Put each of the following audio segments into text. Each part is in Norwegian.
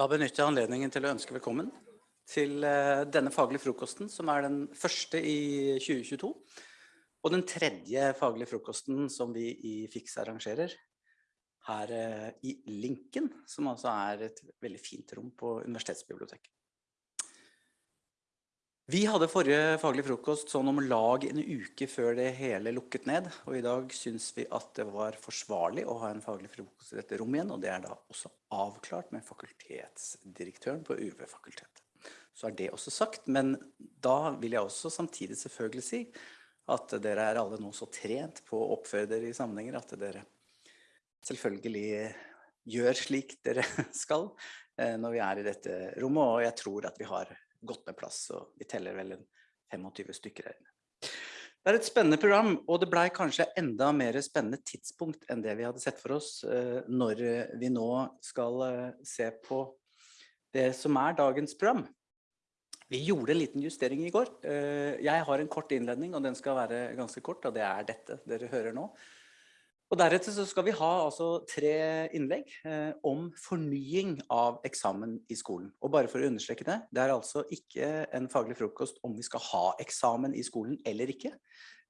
Da benytter jeg anledningen til å ønske velkommen til eh, denne faglige frokosten, som er den første i 2022. Og den tredje faglige frokosten som vi i FIX arrangerer her eh, i Linken, som altså er et veldig fint rom på universitetsbiblioteket. Vi hadde forrige faglig frokost sånn om lag en uke før det hele lukket ned, og i dag synes vi at det var forsvarlig å ha en faglig frokost i dette rommet igjen, og det er da også avklart med fakultetsdirektøren på UV-fakultetet. Så er det også sagt, men da vil jeg også samtidig selvfølgelig si at dere er alle nå så trent på å oppføre dere i sammenhenger at dere selvfølgelig gjør slik dere skal eh, når vi er i dette rommet, og jeg tror at vi har godt med plass, og vi teller vel en 25 stykker her inne. Det er et spennende program, og det ble kanskje enda mer spennende tidspunkt enn det vi hadde sett for oss eh, når vi nå skal eh, se på det som er dagens program. Vi gjorde en liten justering i går. Eh, jeg har en kort innledning, og den skal være ganske kort, og det er dette dere hører nå. Og deretter så skal vi ha altså tre innlegg eh, om fornying av eksamen i skolen. Og bare for å understreke det, det er altså ikke en faglig frokost om vi skal ha eksamen i skolen eller ikke.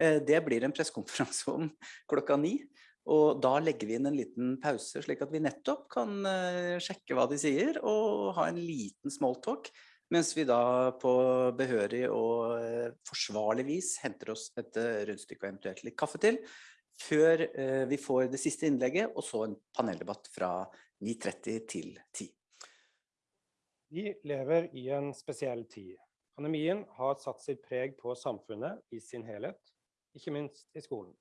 Eh, det blir en pressekonferanse om klokka ni. Og da legger vi inn en liten pause, slik at vi nettopp kan eh, sjekke hva de sier, og ha en liten smalltalk, mens vi da på behørig og eh, forsvarlig vis henter oss et eh, rundstykke og eventuelt litt kaffe til, før eh, vi får det siste innlegget, og så en paneldebatt fra 9.30 til 10. Vi lever i en spesiell tid. Pandemien har satt sitt preg på samfunnet i sin helhet, ikke minst i skolen.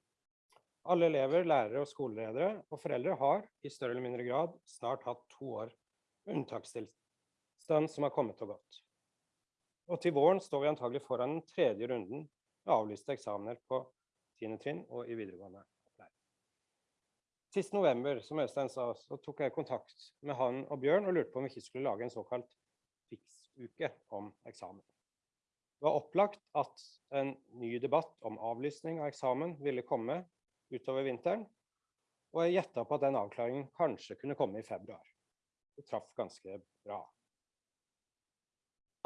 Alle elever, lærere og skoleledere og foreldre har i større eller mindre grad snart hatt to år unntakstilstand som har kommet og gått. Og til våren står vi antagelig foran den tredje runden med avlyste eksamener på 10. trinn og i videregående opplæring. Sist november, som Øystein sa, så tok jeg kontakt med han og Bjørn og lurte på om vi ikke skulle lage en såkalt fiksuke om eksamen. Det var opplagt at en ny debatt om avlysning av eksamen ville komme utover vinteren, og jeg gjetta på at den avklaringen kanskje kunne komme i februar. Det traff ganske bra.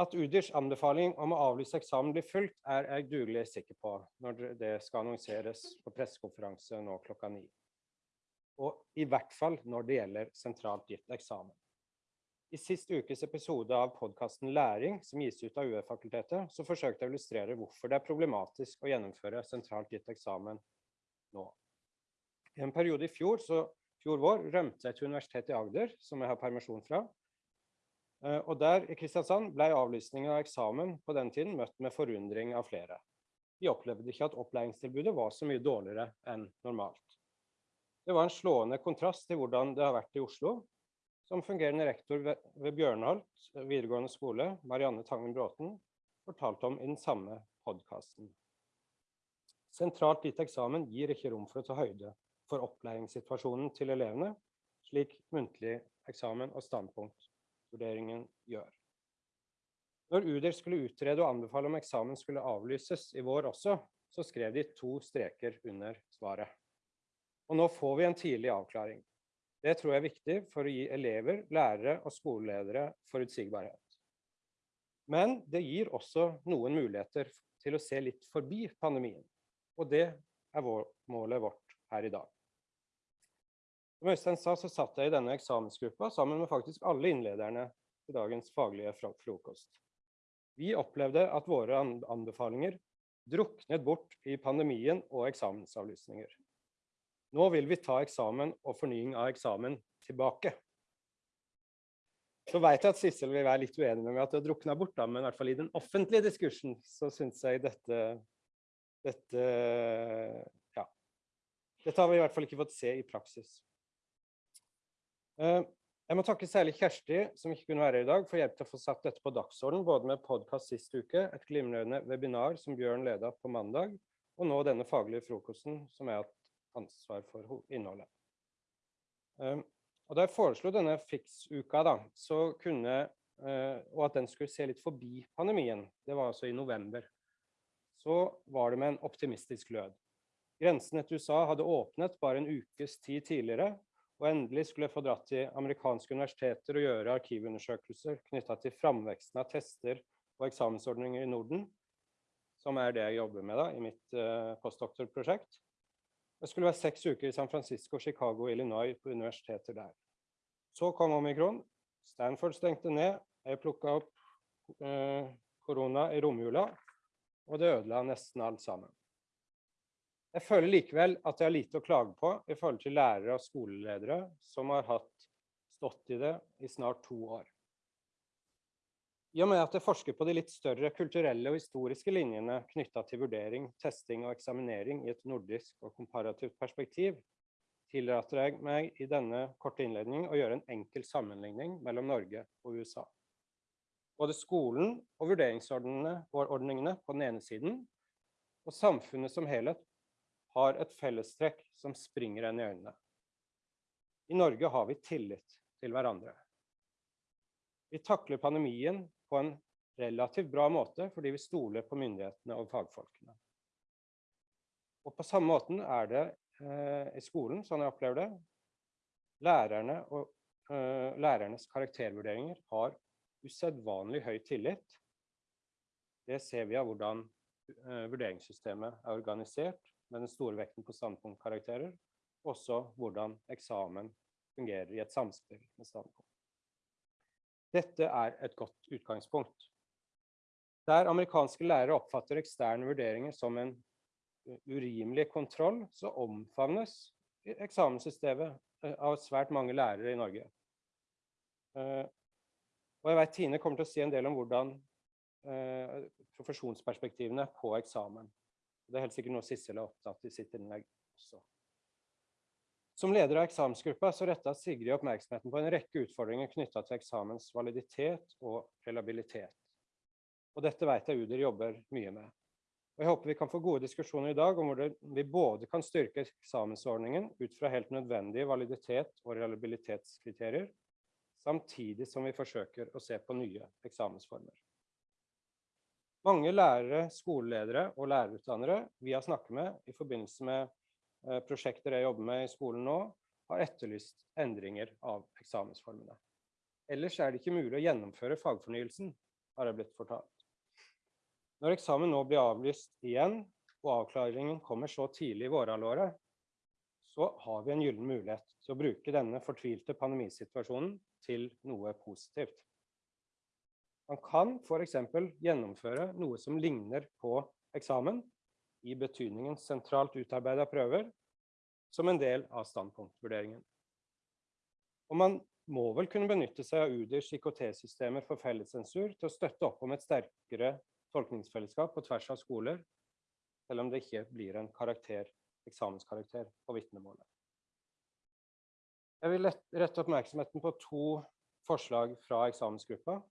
At UDIRs anbefaling om å avlyse eksamen blir fulgt, er jeg dugelig sikker på når det skal annonseres på pressekonferanse nå klokka ni. Og i hvert fall når det gjelder sentralt gitt eksamen. I sist ukes episode av podkasten Læring, som gis ut av UF-fakultetet, så forsøkte jeg å illustrere hvorfor det er problematisk å gjennomføre sentralt gitt eksamen nå. I en periode i fjor, så, fjor vår rømte jeg til Universitetet i Agder, som jeg har permisjon fra, og der i Kristiansand ble avlysningen av eksamen på den tiden møtt med forundring av flere. De opplevde ikke at opplæringstilbudet var så mye dårligere enn normalt. Det var en slående kontrast til hvordan det har vært i Oslo. Som fungerende rektor ved Bjørnholt videregående skole, Marianne Tangen Bråten, fortalte om i den samme podkasten. Sentralt gitt eksamen gir ikke rom for å ta høyde for opplæringssituasjonen til elevene, slik muntlig eksamen og standpunkt vurderingen gjør. Når UDIR skulle utrede og anbefale om eksamen skulle avlyses i vår også, så skrev de to streker under svaret. Og nå får vi en tidlig avklaring. Det tror jeg er viktig for å gi elever, lærere og skoleledere forutsigbarhet. Men det gir også noen muligheter til å se litt forbi pandemien. Og det er vår, målet vårt her i dag. Som Øystein sa, så satt jeg i denne eksamensgruppa sammen med faktisk alle innlederne til dagens faglige frokost. Vi opplevde at våre anbefalinger druknet bort i pandemien og eksamensavlysninger. Nå vil vi ta eksamen og fornying av eksamen tilbake. Så vet jeg at Sissel vil være litt uenig med meg at det drukna bort, da, men i hvert fall i den offentlige diskursen så syns jeg dette, dette Ja. Dette har vi i hvert fall ikke fått se i praksis. Eh, jeg må takke særlig Kjersti, som ikke kunne være her i dag, for hjelp til å få satt dette på dagsordenen, både med podkast sist uke, et glimrende webinar som Bjørn leda på mandag, og nå denne faglige frokosten som jeg har hatt ansvar for innholdet. Eh, og Da jeg foreslo denne fiksuka, da, så kunne, eh, og at den skulle se litt forbi pandemien, det var altså i november, så var det med en optimistisk glød. Grensene til USA hadde åpnet bare en ukes tid tidligere, Og endelig skulle jeg få dratt til amerikanske universiteter og gjøre arkivundersøkelser knytta til framveksten av tester og eksamensordninger i Norden, som er det jeg jobber med da, i mitt uh, postdoktorprosjekt. Jeg skulle være seks uker i San Francisco, Chicago og Illinois på universiteter der. Så kom omikron. Stanford stengte ned. Jeg plukka opp uh, korona i romjula, og det ødela nesten alt sammen. Jeg føler likevel at jeg har lite å klage på i forhold til lærere og skoleledere som har hatt stått i det i snart to år. I og med at jeg forsker på de litt større kulturelle og historiske linjene knytta til vurdering, testing og eksaminering i et nordisk og komparativt perspektiv, tillater jeg meg i denne korte innledningen å gjøre en enkel sammenligning mellom Norge og USA. Både skolen og vurderingsordningene på den ene siden, og samfunnet som helhet har et fellestrekk som springer en i øynene. I Norge har vi tillit til hverandre. Vi takler pandemien på en relativt bra måte fordi vi stoler på myndighetene og fagfolkene. Og på samme måten er det eh, i skolen, sånn jeg opplever det. Lærerne og eh, lærernes karaktervurderinger har usedvanlig høy tillit. Det ser vi av hvordan eh, vurderingssystemet er organisert, med den store vekten på standpunktkarakterer, også hvordan eksamen fungerer i et samspill med standpunkt. Dette er et godt utgangspunkt. Der amerikanske lærere oppfatter eksterne vurderinger som en urimelig kontroll, så omfavnes eksamenssystemet eh, av svært mange lærere i Norge. Eh, og jeg vet Tine kommer til å si en del om hvordan eh, profesjonsperspektivene på eksamen. Det er helt sikkert noe Sissel er opptatt i sitt innlegg også. Som leder av eksamensgruppa så retta Sigrid oppmerksomheten på en rekke utfordringer knytta til eksamens validitet og relabilitet. Og dette vet jeg UDIR jobber mye med. Og Jeg håper vi kan få gode diskusjoner i dag om hvordan vi både kan styrke eksamensordningen ut fra helt nødvendige validitet og reliabilitetskriterier, samtidig som vi forsøker å se på nye eksamensformer. Mange lærere, skoleledere og lærerutdannere vi har snakket med i forbindelse med eh, prosjekter jeg jobber med i skolen nå, har etterlyst endringer av eksamensformene. Ellers er det ikke mulig å gjennomføre fagfornyelsen, har jeg blitt fortalt. Når eksamen nå blir avlyst igjen, og avklaringen kommer så tidlig i vårhalvåret, så har vi en gyllen mulighet til å bruke denne fortvilte pandemisituasjonen til noe positivt. Man kan f.eks. gjennomføre noe som ligner på eksamen, i betydningen sentralt utarbeida prøver, som en del av standpunktvurderingen. Og man må vel kunne benytte seg av UDIRs IKT-systemer for fellessensur til å støtte opp om et sterkere tolkningsfellesskap på tvers av skoler, selv om det ikke blir en karakter, eksamenskarakter på vitnemålet. Jeg vil rette oppmerksomheten på to forslag fra eksamensgruppa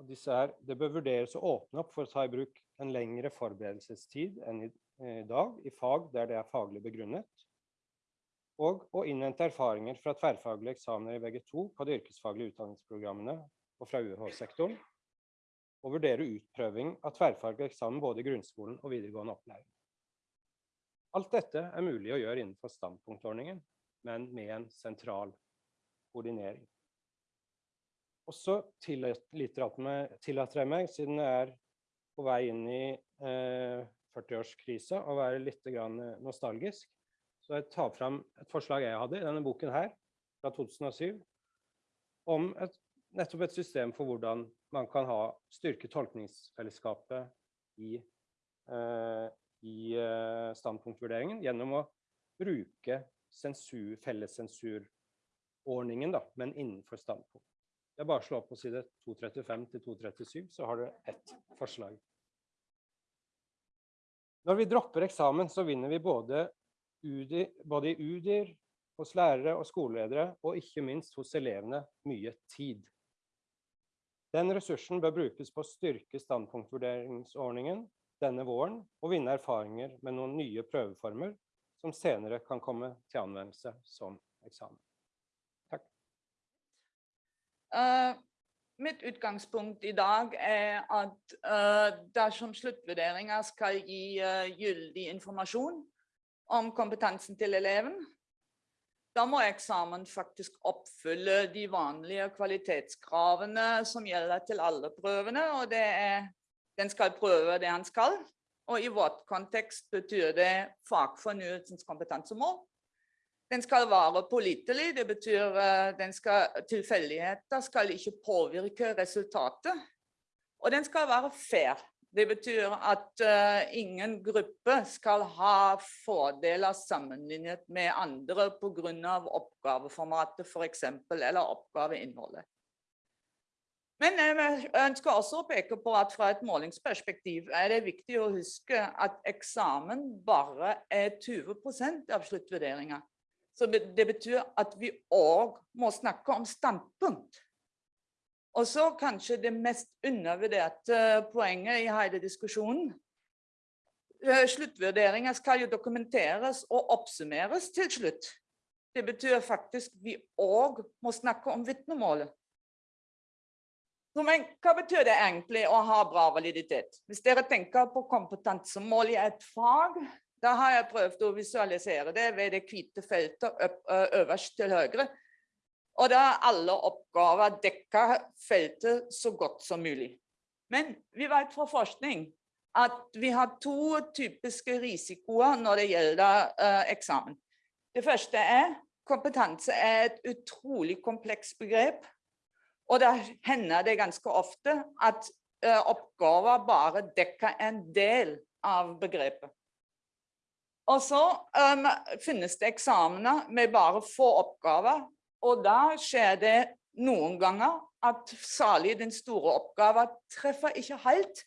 og disse er, det bør vurderes å åpne opp for å ta i bruk en lengre forberedelsestid enn i, i dag i fag der det er faglig begrunnet. Og å innhente erfaringer fra tverrfaglige eksamener i VG2 på de yrkesfaglige utdanningsprogrammene og fra UH-sektoren. Og vurdere utprøving av tverrfaglig eksamen både i grunnskolen og videregående opplæring. Alt dette er mulig å gjøre innenfor standpunktordningen, men med en sentral koordinering. Og så tillater jeg meg, siden jeg er på vei inn i eh, 40-årskrisa, å være litt nostalgisk. Så jeg tar fram et forslag jeg hadde i denne boken her, fra 2007, om et, nettopp et system for hvordan man kan ha styrke tolkningsfellesskapet i, eh, i eh, standpunktvurderingen gjennom å bruke sensur, fellessensurordningen, men innenfor standpunkt. Det er bare å slå opp på side 235 til 237, så har du ett forslag. Når vi dropper eksamen, så vinner vi både, UDI, både i UDIR, hos lærere og skoleledere, og ikke minst hos elevene, mye tid. Den ressursen bør brukes på å styrke standpunktvurderingsordningen denne våren, og vinne erfaringer med noen nye prøveformer som senere kan komme til anvendelse som eksamen. Uh, mitt utgangspunkt i dag er at uh, dersom sluttvurderinger skal gi uh, gyldig informasjon om kompetansen til eleven, da må eksamen faktisk oppfylle de vanlige kvalitetskravene som gjelder til alle prøvene, og det er den skal prøve det han skal. Og i vårt kontekst betyr det fagfornyelsens kompetansemål. Den skal være pålitelig, det betyr at den skal, tilfeldigheter skal ikke påvirke resultatet. Og den skal være fair. Det betyr at uh, ingen gruppe skal ha fordeler sammenlignet med andre pga. oppgaveformatet f.eks. eller oppgaveinnholdet. Men jeg ønsker også å peke på at fra et målingsperspektiv er det viktig å huske at eksamen bare er 20% av sluttvurderinga. Så det betyr at vi òg må snakke om standpunkt. Og så kanskje det mest undervurderte poenget i hele diskusjonen. Eh, sluttvurderinger skal jo dokumenteres og oppsummeres til slutt. Det betyr faktisk vi òg må snakke om vitnemålet. Men hva betyr det egentlig å ha bra validitet? Hvis dere tenker på kompetansemål i et fag, da har jeg prøvd å visualisere det ved det hvite feltet øverst til høyre. Og da er alle oppgaver dekka feltet så godt som mulig. Men vi vet fra forskning at vi har to typiske risikoer når det gjelder eksamen. Det første er kompetanse er et utrolig komplekst begrep. Og da hender det ganske ofte at oppgaver bare dekker en del av begrepet. Og så um, finnes det eksamener med bare få oppgaver, og da skjer det noen ganger at særlig den store oppgaven treffer ikke helt.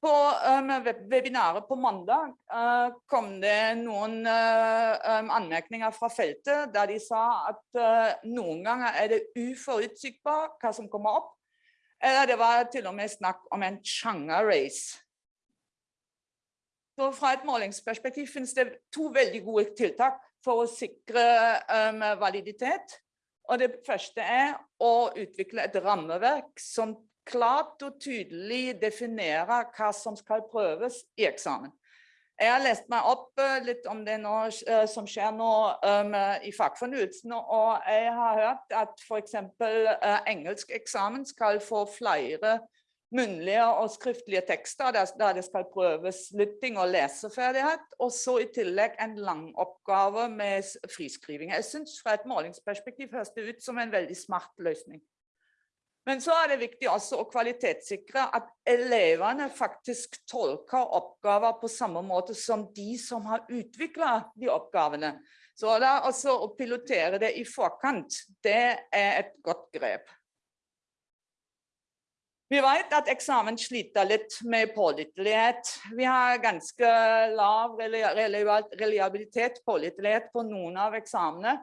På um, webinaret på mandag uh, kom det noen uh, um, anmerkninger fra feltet der de sa at uh, noen ganger er det uforutsigbart hva som kommer opp. Eller det var til og med snakk om en sjanger-race. Så fra et målingsperspektiv finnes det to veldig gode tiltak for å sikre um, validitet. Og det første er å utvikle et rammeverk som klart og tydelig definerer hva som skal prøves i eksamen. Jeg har lest meg opp eh, litt om det nå, eh, som skjer nå um, i fagfornyelsen, og jeg har hørt at f.eks. Uh, engelskeksamen skal få flere munnlige og skriftlige tekster der, det skal prøves lytting og leseferdighet, og så i tillegg en lang oppgave med friskriving. Jeg synes fra et målingsperspektiv høres det ut som en veldig smart løsning. Men så er det viktig også å kvalitetssikre at elevene faktisk tolker oppgaver på samme måte som de som har utviklet de oppgavene. Så da også å pilotere det i forkant, det er et godt grep. Vi vet at eksamen sliter litt med pålitelighet. Vi har ganske lav reliabilitet, pålitelighet på noen av eksamene.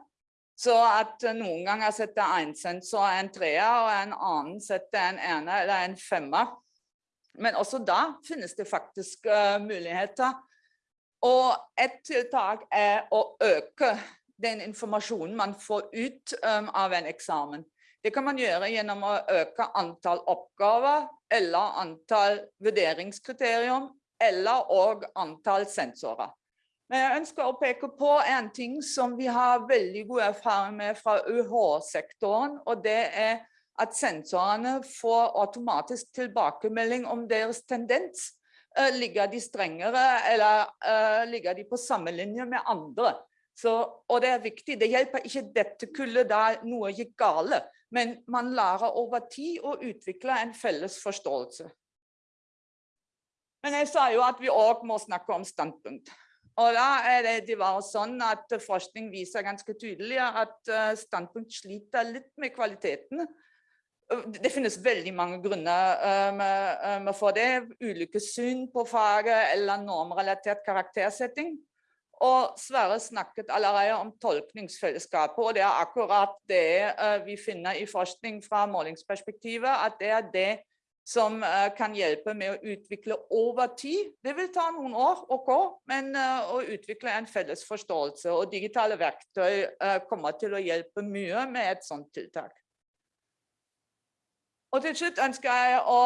Så at noen ganger setter en sensor en treer, og en annen setter en ene eller en femmer. Men også da finnes det faktisk uh, muligheter. Og et tiltak er å øke den informasjonen man får ut um, av en eksamen. Det kan man gjøre gjennom å øke antall oppgaver eller antall vurderingskriterium eller og antall sensorer. Men jeg ønsker å peke på en ting som vi har veldig god erfaring med fra UH-sektoren, og det er at sensorene får automatisk tilbakemelding om deres tendens. Uh, ligger de strengere, eller uh, ligger de på samme linje med andre? Så, og det er viktig, det hjelper ikke dette kullet da noe gikk gale, men man lærer over tid å utvikle en felles forståelse. Men jeg sa jo at vi også må snakke om standpunkt. Og da er det, det var sånn at forskning viser ganske tydelig at eh, standpunkt sliter litt med kvaliteten. Det finnes veldig mange grunner um, for det. Ulike syn på faget eller normrelatert karaktersetting. Og Sverre snakket allerede om tolkningsfellesskapet, og det er akkurat det uh, vi finner i forskning fra målingsperspektivet, at det er det som uh, kan hjelpe med å utvikle over tid. Det vil ta noen år, ok, men uh, å utvikle en felles forståelse. Og digitale verktøy kommer til å hjelpe mye med et sånt tiltak. Og til slutt ønsker jeg å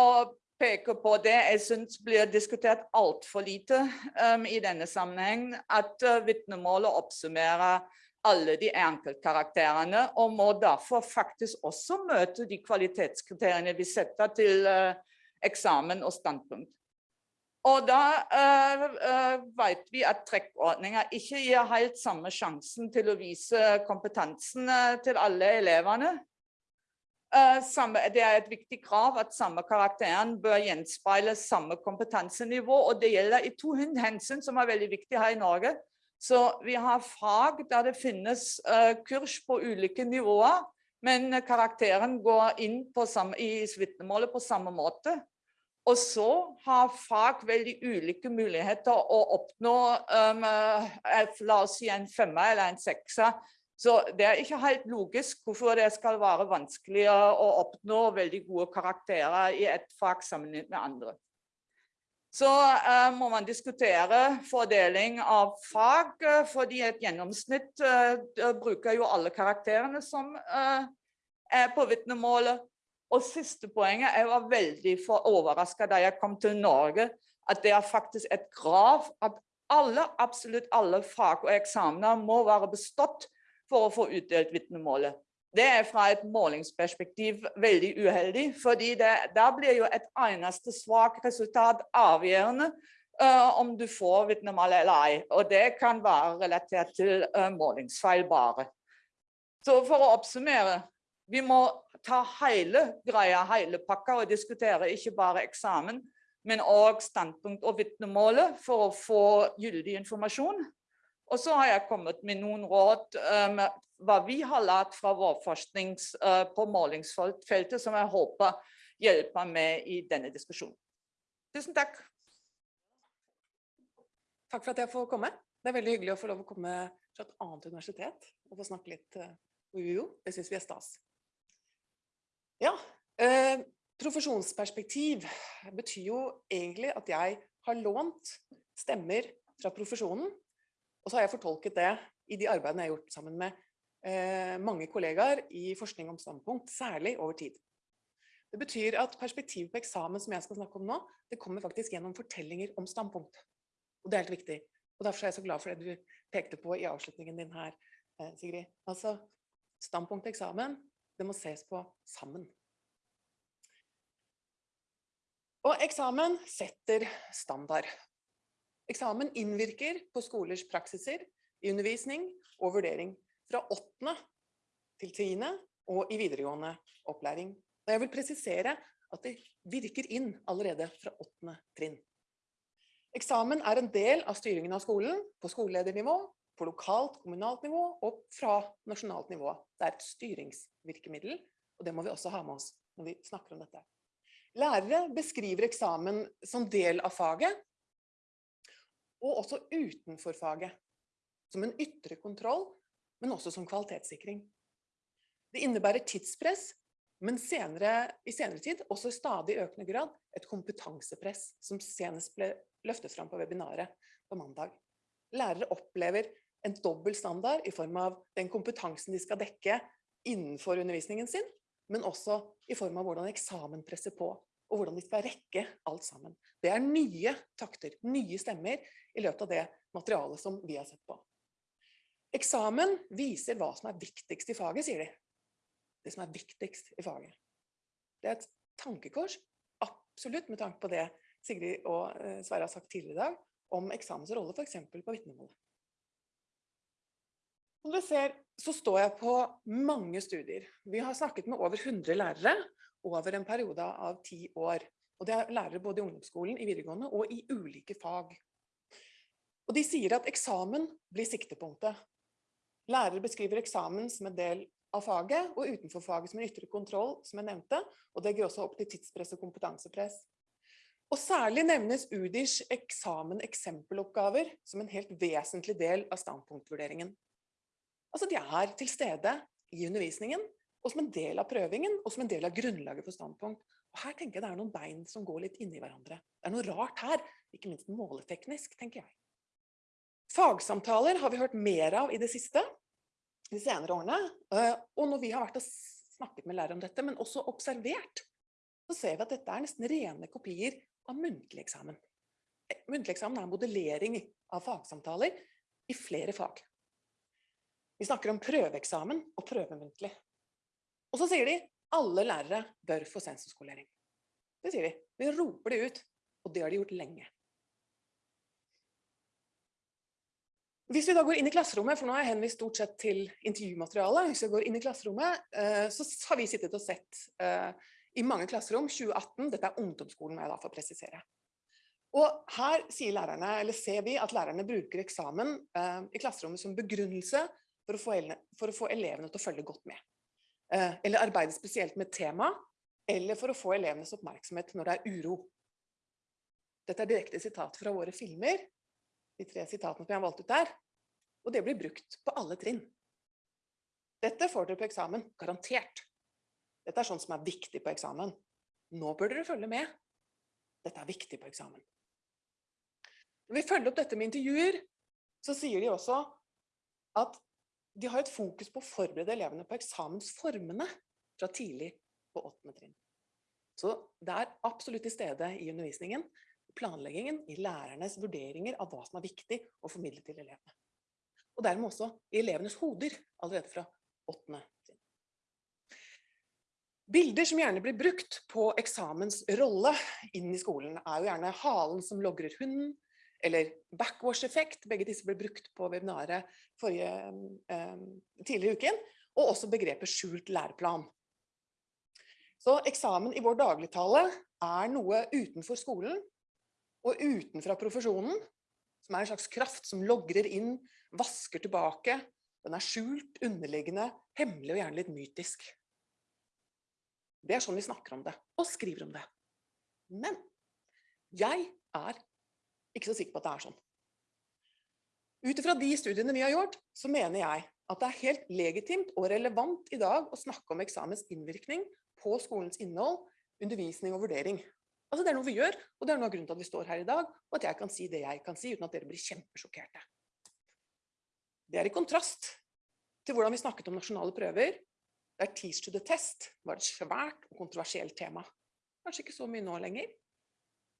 peke på det jeg syns blir diskutert altfor lite um, i denne sammenhengen, at uh, vitnemålet oppsummerer alle de enkeltkarakterene, og må derfor faktisk også møte de kvalitetskriteriene vi setter til uh, eksamen og standpunkt. Og da uh, uh, vet vi at trekkordninger ikke gir helt samme sjansen til å vise kompetansen til alle elevene. Uh, samme, det er et viktig krav at samme karakteren bør gjenspeile samme kompetansenivå, og det gjelder i to hensyn som er veldig viktige her i Norge. Så vi har fag der det finnes uh, kurs på ulike nivåer, men karakteren går inn samme, i vitnemålet på samme måte. Og så har fag veldig ulike muligheter å oppnå um, la oss si en femmer eller en sekser. Så det er ikke helt logisk hvorfor det skal være vanskelig å oppnå veldig gode karakterer i et fag sammenlignet med andre. Så uh, må man diskutere fordeling av fag, uh, fordi et gjennomsnitt uh, bruker jo alle karakterene som er på vitnemålet. Og siste poenget, jeg var veldig overrasket da jeg kom til Norge, at det er faktisk et krav at alle, absolutt alle fag og eksamener må være bestått for å få utdelt vitnemålet. Det er fra et målingsperspektiv veldig uheldig, fordi det, da blir jo et eneste svakt resultat avgjørende uh, om du får vitnemål eller ei. Og det kan være relatert til uh, målingsfeil bare. Så for å oppsummere, vi må ta hele greia, hele pakka, og diskutere ikke bare eksamen, men også standpunkt og vitnemålet for å få gyldig informasjon. Og så har jeg kommet med noen råd um, hva vi har lært fra vår forskning uh, på målingsfeltet, som jeg håper hjelper med i denne diskusjonen. Tusen takk. Takk for at jeg får komme. Det er veldig hyggelig å få lov å komme fra et annet universitet og få snakke litt uh, UiO. Det syns vi er stas. Ja, eh, profesjonsperspektiv betyr jo egentlig at jeg har lånt stemmer fra profesjonen, og så har jeg fortolket det i de arbeidene jeg har gjort sammen med eh, mange kollegaer i forskning om standpunkt, særlig over tid. Det betyr at perspektivet på eksamen som jeg skal snakke om nå, det kommer faktisk gjennom fortellinger om standpunkt. Og det er helt viktig. Og derfor er jeg så glad for det du pekte på i avslutningen din her, eh, Sigrid. Altså, standpunkt eksamen, det må ses på sammen. Og eksamen setter standard. Eksamen innvirker på skolers praksiser i undervisning og vurdering fra 8. til 10. og i videregående opplæring. Jeg vil presisere at det virker inn allerede fra 8. trinn. Eksamen er en del av styringen av skolen på skoleledernivå, på lokalt, kommunalt nivå og fra nasjonalt nivå. Det er et styringsvirkemiddel, og det må vi også ha med oss når vi snakker om dette. Lærere beskriver eksamen som del av faget, og også utenfor faget. Som en ytre kontroll, men også som kvalitetssikring. Det innebærer tidspress, men senere, i senere tid også i stadig økende grad et kompetansepress, som senest ble løftet fram på webinaret på mandag. Lærere opplever en dobbel standard i form av den kompetansen de skal dekke innenfor undervisningen sin, men også i form av hvordan eksamen presser på, og hvordan de skal rekke alt sammen. Det er nye takter, nye stemmer i løpet av det materialet som vi har sett på. Eksamen viser hva som er viktigst i faget, sier de. Det som er viktigst i faget. Det er et tankekors, absolutt med tanke på det Sigrid og eh, Sverre har sagt tidligere i dag, om eksamens rolle f.eks. på vitnemålet. Som dere ser, så står jeg på mange studier. Vi har snakket med over 100 lærere over en periode av ti år. Og det er lærere både i ungdomsskolen, i videregående og i ulike fag. Og de sier at eksamen blir siktepunktet. Lærere beskriver eksamen som en del av faget, og utenfor faget som en ytre kontroll, som jeg nevnte, og det går også opp til tidspress og kompetansepress. Og særlig nevnes UDIrs eksamen eksempeloppgaver som en helt vesentlig del av standpunktvurderingen. Altså de er til stede i undervisningen, og som en del av prøvingen, og som en del av grunnlaget for standpunkt. Og her tenker jeg det er noen bein som går litt inni hverandre. Det er noe rart her, ikke minst måleteknisk, tenker jeg. Fagsamtaler har vi hørt mer av i det siste, de senere årene. Eh, og når vi har vært og snakket med lærere om dette, men også observert så ser vi at dette er nesten rene kopier av muntlig eksamen. Eh, Muntlig eksamen er en modellering av fagsamtaler i flere fag. Vi snakker om prøveeksamen og prøvemuntlig. Og så sier de alle lærere bør få sensorskolering. Det sier de. Vi roper det ut, og det har de gjort lenge. Hvis vi da går inn i klasserommet, for nå har jeg henvist stort sett til intervjumaterialet, hvis vi går inn i klasserommet, eh, så har vi sittet og sett eh, i mange klasserom 2018, dette er ungdomsskolen må jeg da få presisere. Og her sier lærerne, eller ser vi at lærerne bruker eksamen eh, i klasserommet som begrunnelse for å få elevene til å følge godt med. Eh, eller arbeide spesielt med tema, eller for å få elevenes oppmerksomhet når det er uro. Dette er direkte sitat fra våre filmer, de tre sitatene som jeg har valgt ut der, og det blir brukt på alle trinn. Dette får dere på eksamen, garantert. Dette er sånt som er viktig på eksamen. Nå bør dere følge med. Dette er viktig på eksamen. Når vi følger opp dette med intervjuer, så sier de også at de har et fokus på å forberede elevene på eksamensformene fra tidlig på åttende trinn. Så det er absolutt til stede i undervisningen, planleggingen, i lærernes vurderinger av hva som er viktig å formidle til elevene. Og dermed også i elevenes hoder allerede fra åttende trinn. Bilder som gjerne blir brukt på eksamens rolle inn i skolen, er jo gjerne halen som logrer hunden, eller backwash-effekt. Begge disse ble brukt på webinaret forrige, eh, tidligere i uken. Og også begrepet skjult læreplan. Så eksamen i vår dagligtale er noe utenfor skolen og utenfra profesjonen, som er en slags kraft som logrer inn, vasker tilbake. Den er skjult, underliggende, hemmelig og gjerne litt mytisk. Det er sånn vi snakker om det, og skriver om det. Men jeg er ikke så sikker på at det er sånn. Ut ifra de studiene vi har gjort, så mener jeg at det er helt legitimt og relevant i dag å snakke om eksamens innvirkning på skolens innhold, undervisning og vurdering. Altså Det er noe vi gjør, og det er noe av grunnen til at vi står her i dag, og at jeg kan si det jeg kan si, uten at dere blir kjempesjokkerte. Det er i kontrast til hvordan vi snakket om nasjonale prøver, der Teach to the Test var et svært og kontroversielt tema. Kanskje ikke så mye nå lenger,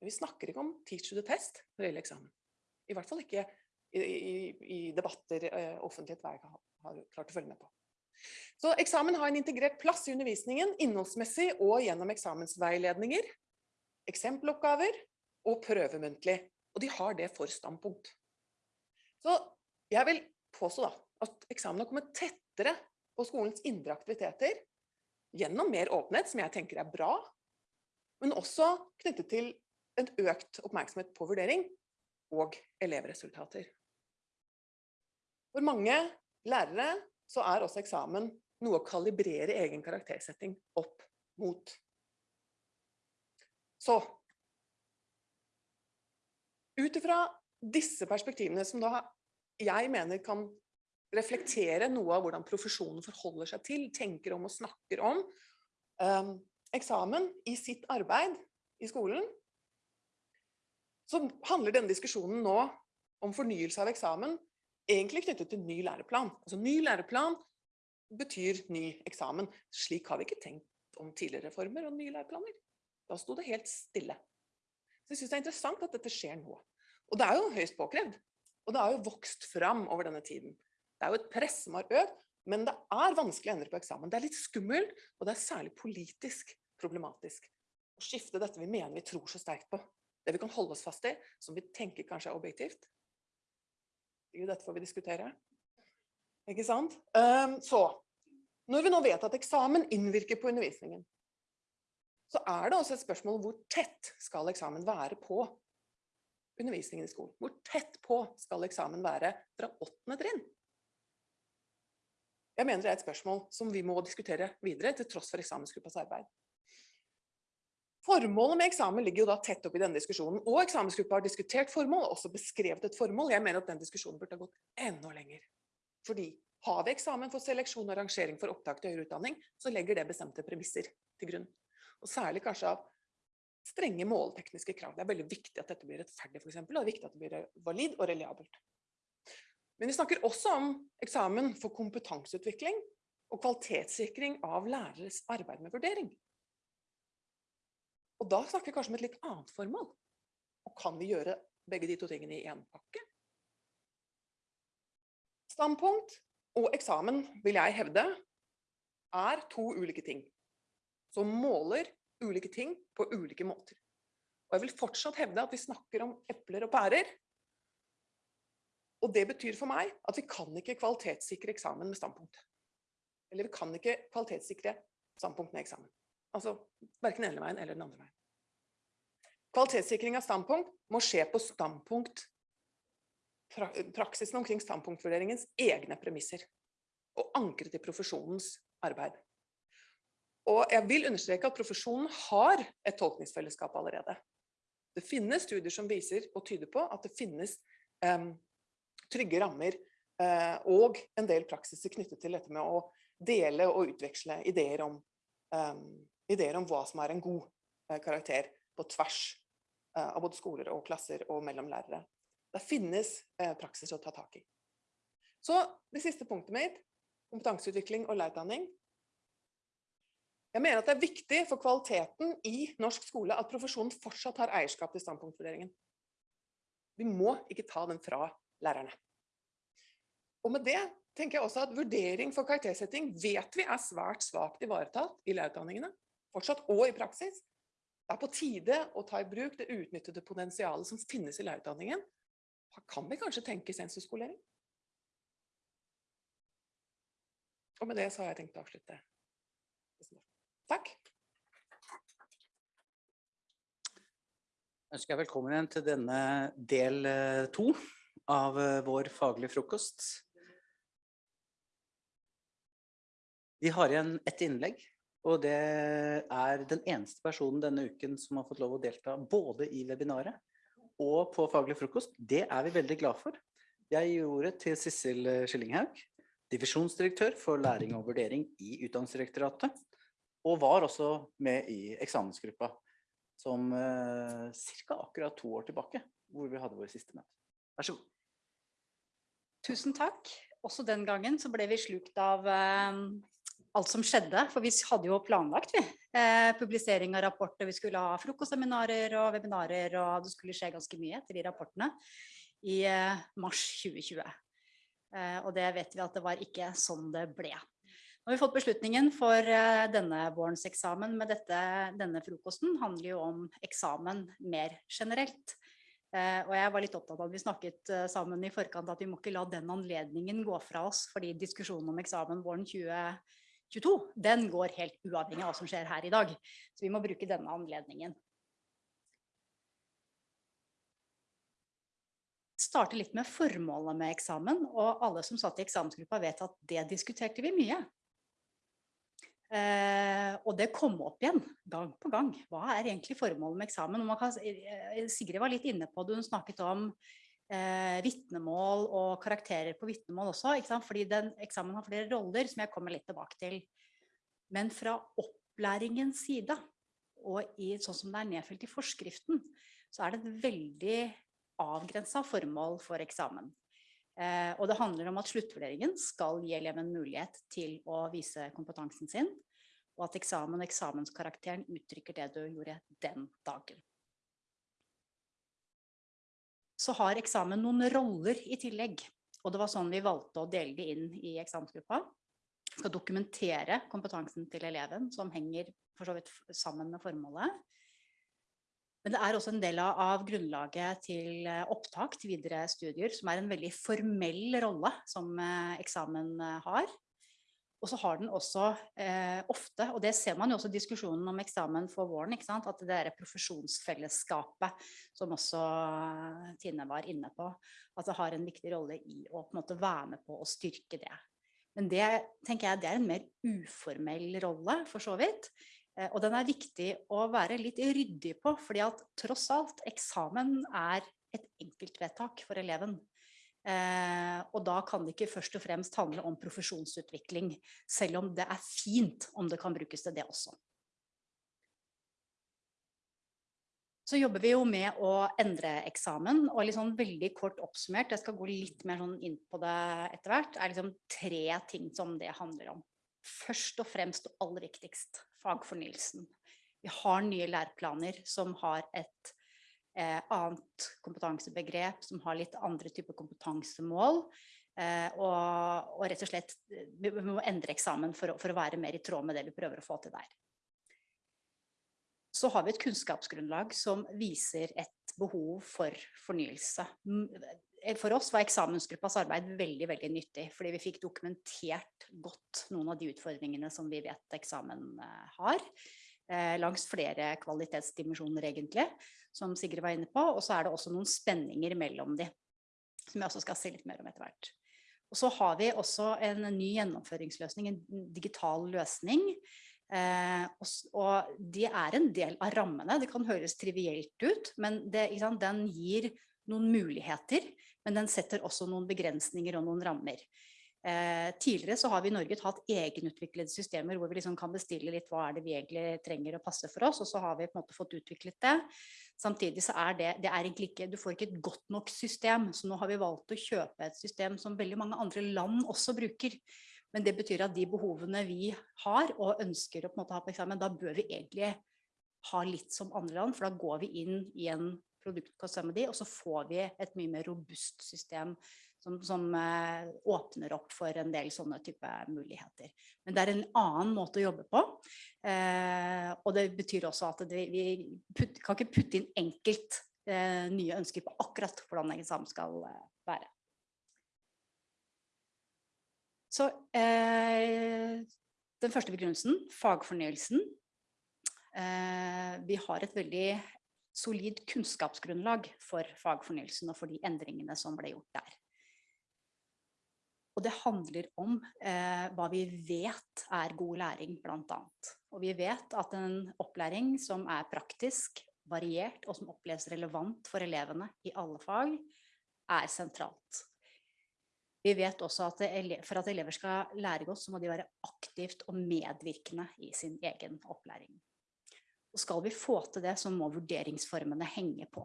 men vi snakker ikke om Teach to the Test når det gjelder eksamen. I hvert fall ikke i, i, i debatter eh, offentlighet hver gang har klart å følge med på. Så eksamen har en integrert plass i undervisningen, innholdsmessig og gjennom eksamensveiledninger, eksempeloppgaver og prøvemuntlig. Og de har det for standpunkt. Så jeg vil påstå da, at eksamen har kommet tettere på skolens indre aktiviteter gjennom mer åpenhet, som jeg tenker er bra, men også knyttet til en økt oppmerksomhet på vurdering og elevresultater. For mange lærere så er også eksamen noe å kalibrere egen karaktersetting opp mot. Så ut disse perspektivene som da jeg mener kan reflektere noe av hvordan profesjonen forholder seg til, tenker om og snakker om um, eksamen i sitt arbeid i skolen, så handler denne diskusjonen nå om fornyelse av eksamen egentlig knyttet til ny læreplan. Altså ny læreplan betyr ny eksamen. Slik har vi ikke tenkt om tidligere reformer og nye læreplaner. Da sto det helt stille. Så jeg synes det er interessant at dette skjer nå. Og det er jo høyst påkrevd. Og det har jo vokst fram over denne tiden. Det er jo et press som har økt, men det er vanskelig å endre på eksamen. Det er litt skummelt, og det er særlig politisk problematisk. Å skifte dette vi mener vi tror så sterkt på. Det vi kan holde oss fast i, som vi tenker kanskje er objektivt. Jo, dette får vi diskutere. Ikke sant? Um, så, når vi nå vet at eksamen innvirker på undervisningen, så er det også et spørsmål hvor tett skal eksamen være på undervisningen i skolen? Hvor tett på skal eksamen være fra åttende trinn? Jeg mener det er et spørsmål som vi må diskutere videre, til tross for eksamensgruppas arbeid. Formålet med eksamen ligger jo da tett opp i denne diskusjonen, og eksamensgruppa har diskutert formål, og også beskrevet et formål. Jeg mener at den diskusjonen burde ha gått enda lenger. Fordi har vi eksamen for seleksjon og rangering for opptak til høyere utdanning, så legger det bestemte premisser til grunn. Og særlig kanskje av strenge måltekniske krav. Det er veldig viktig at dette blir rettferdig, for eksempel, og det er viktig at det blir valid og reliabelt. Men vi snakker også om eksamen for kompetanseutvikling og kvalitetssikring av læreres arbeid med vurdering. Og da snakker vi kanskje om et litt annet formål. Og kan vi gjøre begge de to tingene i én pakke? Standpunkt og eksamen, vil jeg hevde, er to ulike ting. Som måler ulike ting på ulike måter. Og jeg vil fortsatt hevde at vi snakker om epler og pærer. Og det betyr for meg at vi kan ikke kvalitetssikre eksamen med standpunkt. Eller vi kan ikke kvalitetssikre standpunkt med eksamen. Altså hverken den ene veien eller den andre veien. Kvalitetssikring av standpunkt må skje på standpunkt pra praksisen omkring standpunktvurderingens egne premisser. Og ankre til profesjonens arbeid. Og jeg vil understreke at profesjonen har et tolkningsfellesskap allerede. Det finnes studier som viser og tyder på at det finnes um, trygge rammer uh, og en del praksiser knyttet til dette med å dele og utveksle ideer om, um, ideer om hva som er en god uh, karakter på tvers uh, av både skoler og klasser og mellom lærere. Det finnes praksis å ta tak i. Så det siste punktet mitt, kompetanseutvikling og lærerutdanning, jeg mener at det er viktig for kvaliteten i norsk skole at profesjonen fortsatt har eierskap til standpunktvurderingen. Vi må ikke ta den fra lærerne. Og med det tenker jeg også at vurdering for karaktersetting vet vi er svært svakt ivaretatt i lærerutdanningene, fortsatt og i praksis. Det er på tide å ta i bruk det utnyttede potensialet som finnes i lærerutdanningen. Da kan vi kanskje tenke sensusskolering? Og med det så har jeg tenkt å avslutte. Takk. Jeg ønsker jeg velkommen igjen til denne del eh, to av eh, vår faglige frokost. Vi har igjen ett innlegg, og det er den eneste personen denne uken som har fått lov å delta både i webinaret og på faglig frokost. Det er vi veldig glad for. Jeg gir ordet til Sissel Skillinghaug, divisjonsdirektør for læring og vurdering i Utdanningsdirektoratet, og var også med i eksamensgruppa som eh, ca. akkurat to år tilbake, hvor vi hadde vår siste møte. Vær så god. Tusen takk. Også den gangen så ble vi slukt av eh, alt som skjedde, for vi hadde jo planlagt vi. Eh, publisering av rapporter, vi skulle ha frokostseminarer og webinarer, og det skulle skje ganske mye etter de rapportene i eh, mars 2020. Eh, og det vet vi at det var ikke sånn det ble. Nå har vi fått beslutningen for eh, denne vårens eksamen, men denne frokosten handler jo om eksamen mer generelt. Eh, og jeg var litt opptatt av at vi snakket eh, sammen i forkant at vi må ikke la den anledningen gå fra oss, fordi diskusjonen om eksamen våren 2022, den går helt uavhengig av hva som skjer her i dag. Så vi må bruke denne anledningen. Starte litt med formålet med eksamen, og alle som satt i eksamensgruppa vet at det diskuterte vi mye. Eh, og det kom opp igjen gang på gang. Hva er egentlig formålet med eksamen? Kan, eh, Sigrid var litt inne på det, hun snakket om eh, vitnemål og karakterer på vitnemål også, fordi den eksamen har flere roller som jeg kommer litt tilbake til. Men fra opplæringens side, og i, sånn som det er nedfelt i forskriften, så er det et veldig avgrenset formål for eksamen. Eh, og det handler om at sluttvurderingen skal gi eleven mulighet til å vise kompetansen sin, og at eksamen og eksamenskarakteren uttrykker det du gjorde den dagen. Så har eksamen noen roller i tillegg, og det var sånn vi valgte å dele det inn i eksamensgruppa. Skal dokumentere kompetansen til eleven, som henger for så vidt sammen med formålet. Men det er også en del av grunnlaget til eh, opptak til videre studier, som er en veldig formell rolle som eh, eksamen eh, har. Og så har den også eh, ofte, og det ser man jo også i diskusjonen om eksamen for våren, at det derre profesjonsfellesskapet, som også Tine var inne på, at det har en viktig rolle i å på en måte være med på å styrke det. Men det tenker jeg det er en mer uformell rolle, for så vidt. Eh, og den er viktig å være litt ryddig på, fordi at tross alt, eksamen er et enkeltvedtak for eleven. Eh, og da kan det ikke først og fremst handle om profesjonsutvikling, selv om det er fint om det kan brukes til det også. Så jobber vi jo med å endre eksamen, og liksom veldig kort oppsummert, jeg skal gå litt mer sånn inn på det etter hvert, er liksom tre ting som det handler om. Først og fremst og aller viktigst, fagfornyelsen. Vi har nye læreplaner som har et eh, annet kompetansebegrep, som har litt andre typer kompetansemål. Eh, og, og, rett og slett vi må endre eksamen for, for, å være mer i tråd med det vi prøver å få til der. Så har vi et kunnskapsgrunnlag som viser et behov for fornyelse. Eh, for oss var eksamensgruppas arbeid veldig veldig nyttig, fordi vi fikk dokumentert godt noen av de utfordringene som vi vet eksamen eh, har. Eh, langs flere kvalitetsdimensjoner egentlig, som Sigrid var inne på. Og så er det også noen spenninger mellom de, som jeg også skal si litt mer om etter hvert. Og så har vi også en ny gjennomføringsløsning, en digital løsning. Eh, og, og, det er en del av rammene. Det kan høres trivielt ut, men det, den gir noen muligheter men den setter også noen begrensninger og noen rammer. Eh, tidligere så har vi i Norge hatt egenutviklede systemer hvor vi liksom kan bestille litt hva er det vi egentlig trenger å passe for oss, og så har vi på en måte fått utviklet det. Samtidig så er det, det er egentlig ikke, du får ikke et godt nok system, så nå har vi valgt å kjøpe et system som veldig mange andre land også bruker. Men det betyr at de behovene vi har og ønsker å på en måte ha på eksamen, da bør vi egentlig ha litt som andre land, for da går vi inn i en produktkost-remedy, og så får vi et mye mer robust system som, som eh, åpner opp for en del sånne type muligheter. Men det er en annen måte å jobbe på, eh, og det betyr også at det, vi putt, kan ikke putte inn enkelt eh, nye ønsker på akkurat hvordan eksamen skal være. Så eh, den første begrunnelsen, fagfornyelsen. Eh, vi har et veldig solid kunnskapsgrunnlag for fagfornyelsen og for de endringene som ble gjort der. Og det handler om eh, hva vi vet er god læring, blant annet. Og vi vet at en opplæring som er praktisk, variert og som oppleves relevant for elevene i alle fag, er sentralt. Vi vet også at for at elever skal lære godt, så må de være aktivt og medvirkende i sin egen opplæring. Og skal vi få til det, så må vurderingsformene henge på,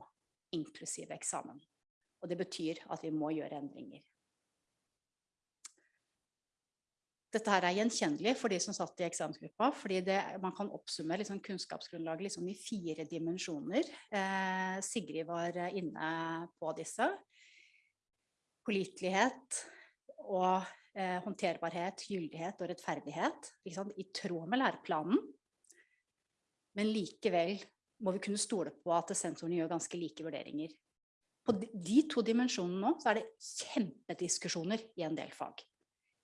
inklusive eksamen. Og det betyr at vi må gjøre endringer. Dette her er gjenkjennelig for de som satt i eksamensgruppa, fordi det, man kan oppsummere liksom kunnskapsgrunnlaget liksom i fire dimensjoner. Eh, Sigrid var inne på disse. Pålitelighet og eh, håndterbarhet, gyldighet og rettferdighet. I tråd med læreplanen men likevel må vi kunne stole på at sensorene gjør ganske like vurderinger. På de to dimensjonene nå, så er det kjempediskusjoner i en del fag.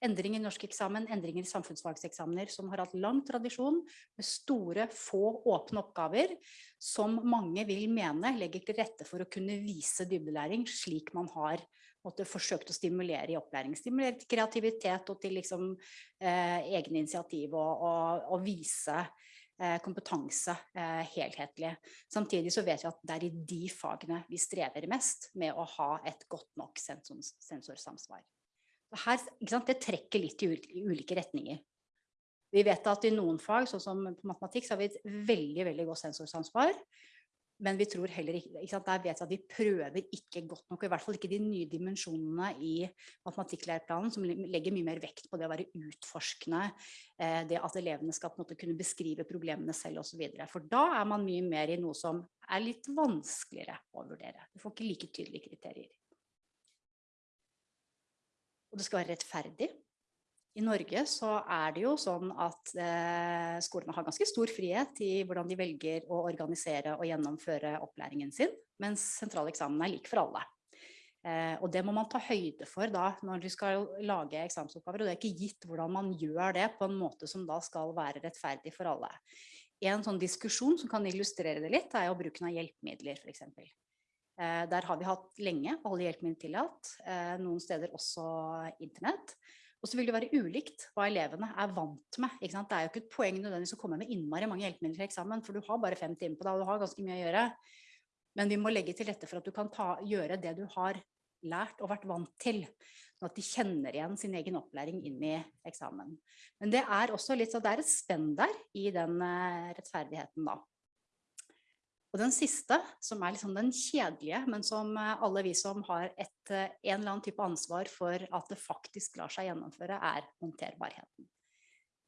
Endringer i norskeksamen, endringer i samfunnsfagseksamener som har hatt lang tradisjon med store, få åpne oppgaver som mange vil mene legger til rette for å kunne vise dybdelæring slik man har måtte, forsøkt å stimulere i opplæring. Stimulere til kreativitet og til liksom, eh, egne initiativ og, og, og vise Eh, kompetanse eh, helhetlig. Samtidig så vet vi at det er i de fagene vi strever mest med å ha et godt nok sensorsamsvar. Her, det trekker litt i ulike retninger. Vi vet at i noen fag, sånn som på matematikk, så har vi et veldig, veldig godt sensorsamsvar. Men vi tror heller ikke, ikke der vet vi at vi prøver ikke godt nok, i hvert fall ikke de nye dimensjonene i matematikklæreplanen, som legger mye mer vekt på det å være utforskende, eh, det at elevene skal på en måte kunne beskrive problemene selv videre. For da er man mye mer i noe som er litt vanskeligere å vurdere. Du får ikke like tydelige kriterier. Og det skal være rettferdig. I Norge så er det jo sånn at eh, skolene har ganske stor frihet i hvordan de velger å organisere og gjennomføre opplæringen sin, mens sentrale eksamen er lik for alle. Eh, og det må man ta høyde for da når du skal lage eksamensoppgaver, og det er ikke gitt hvordan man gjør det på en måte som da skal være rettferdig for alle. En sånn diskusjon som kan illustrere det litt, er jo bruken av hjelpemidler. Eh, der har vi hatt lenge alle hjelpemidler tillatt, eh, noen steder også internett. Og så vil det være ulikt hva elevene er vant med. Det er jo ikke et poeng nødvendigvis å komme med innmari mange hjelpemidler til eksamen, for du har bare fem timer på deg, og du har ganske mye å gjøre. Men vi må legge til rette for at du kan ta, gjøre det du har lært og vært vant til, sånn at de kjenner igjen sin egen opplæring inn i eksamen. Men det er også litt så det er et spenn der i den uh, rettferdigheten da. Og den siste, som er liksom den kjedelige, men som eh, alle vi som har et, eh, en eller annen type ansvar for at det faktisk lar seg gjennomføre, er håndterbarheten.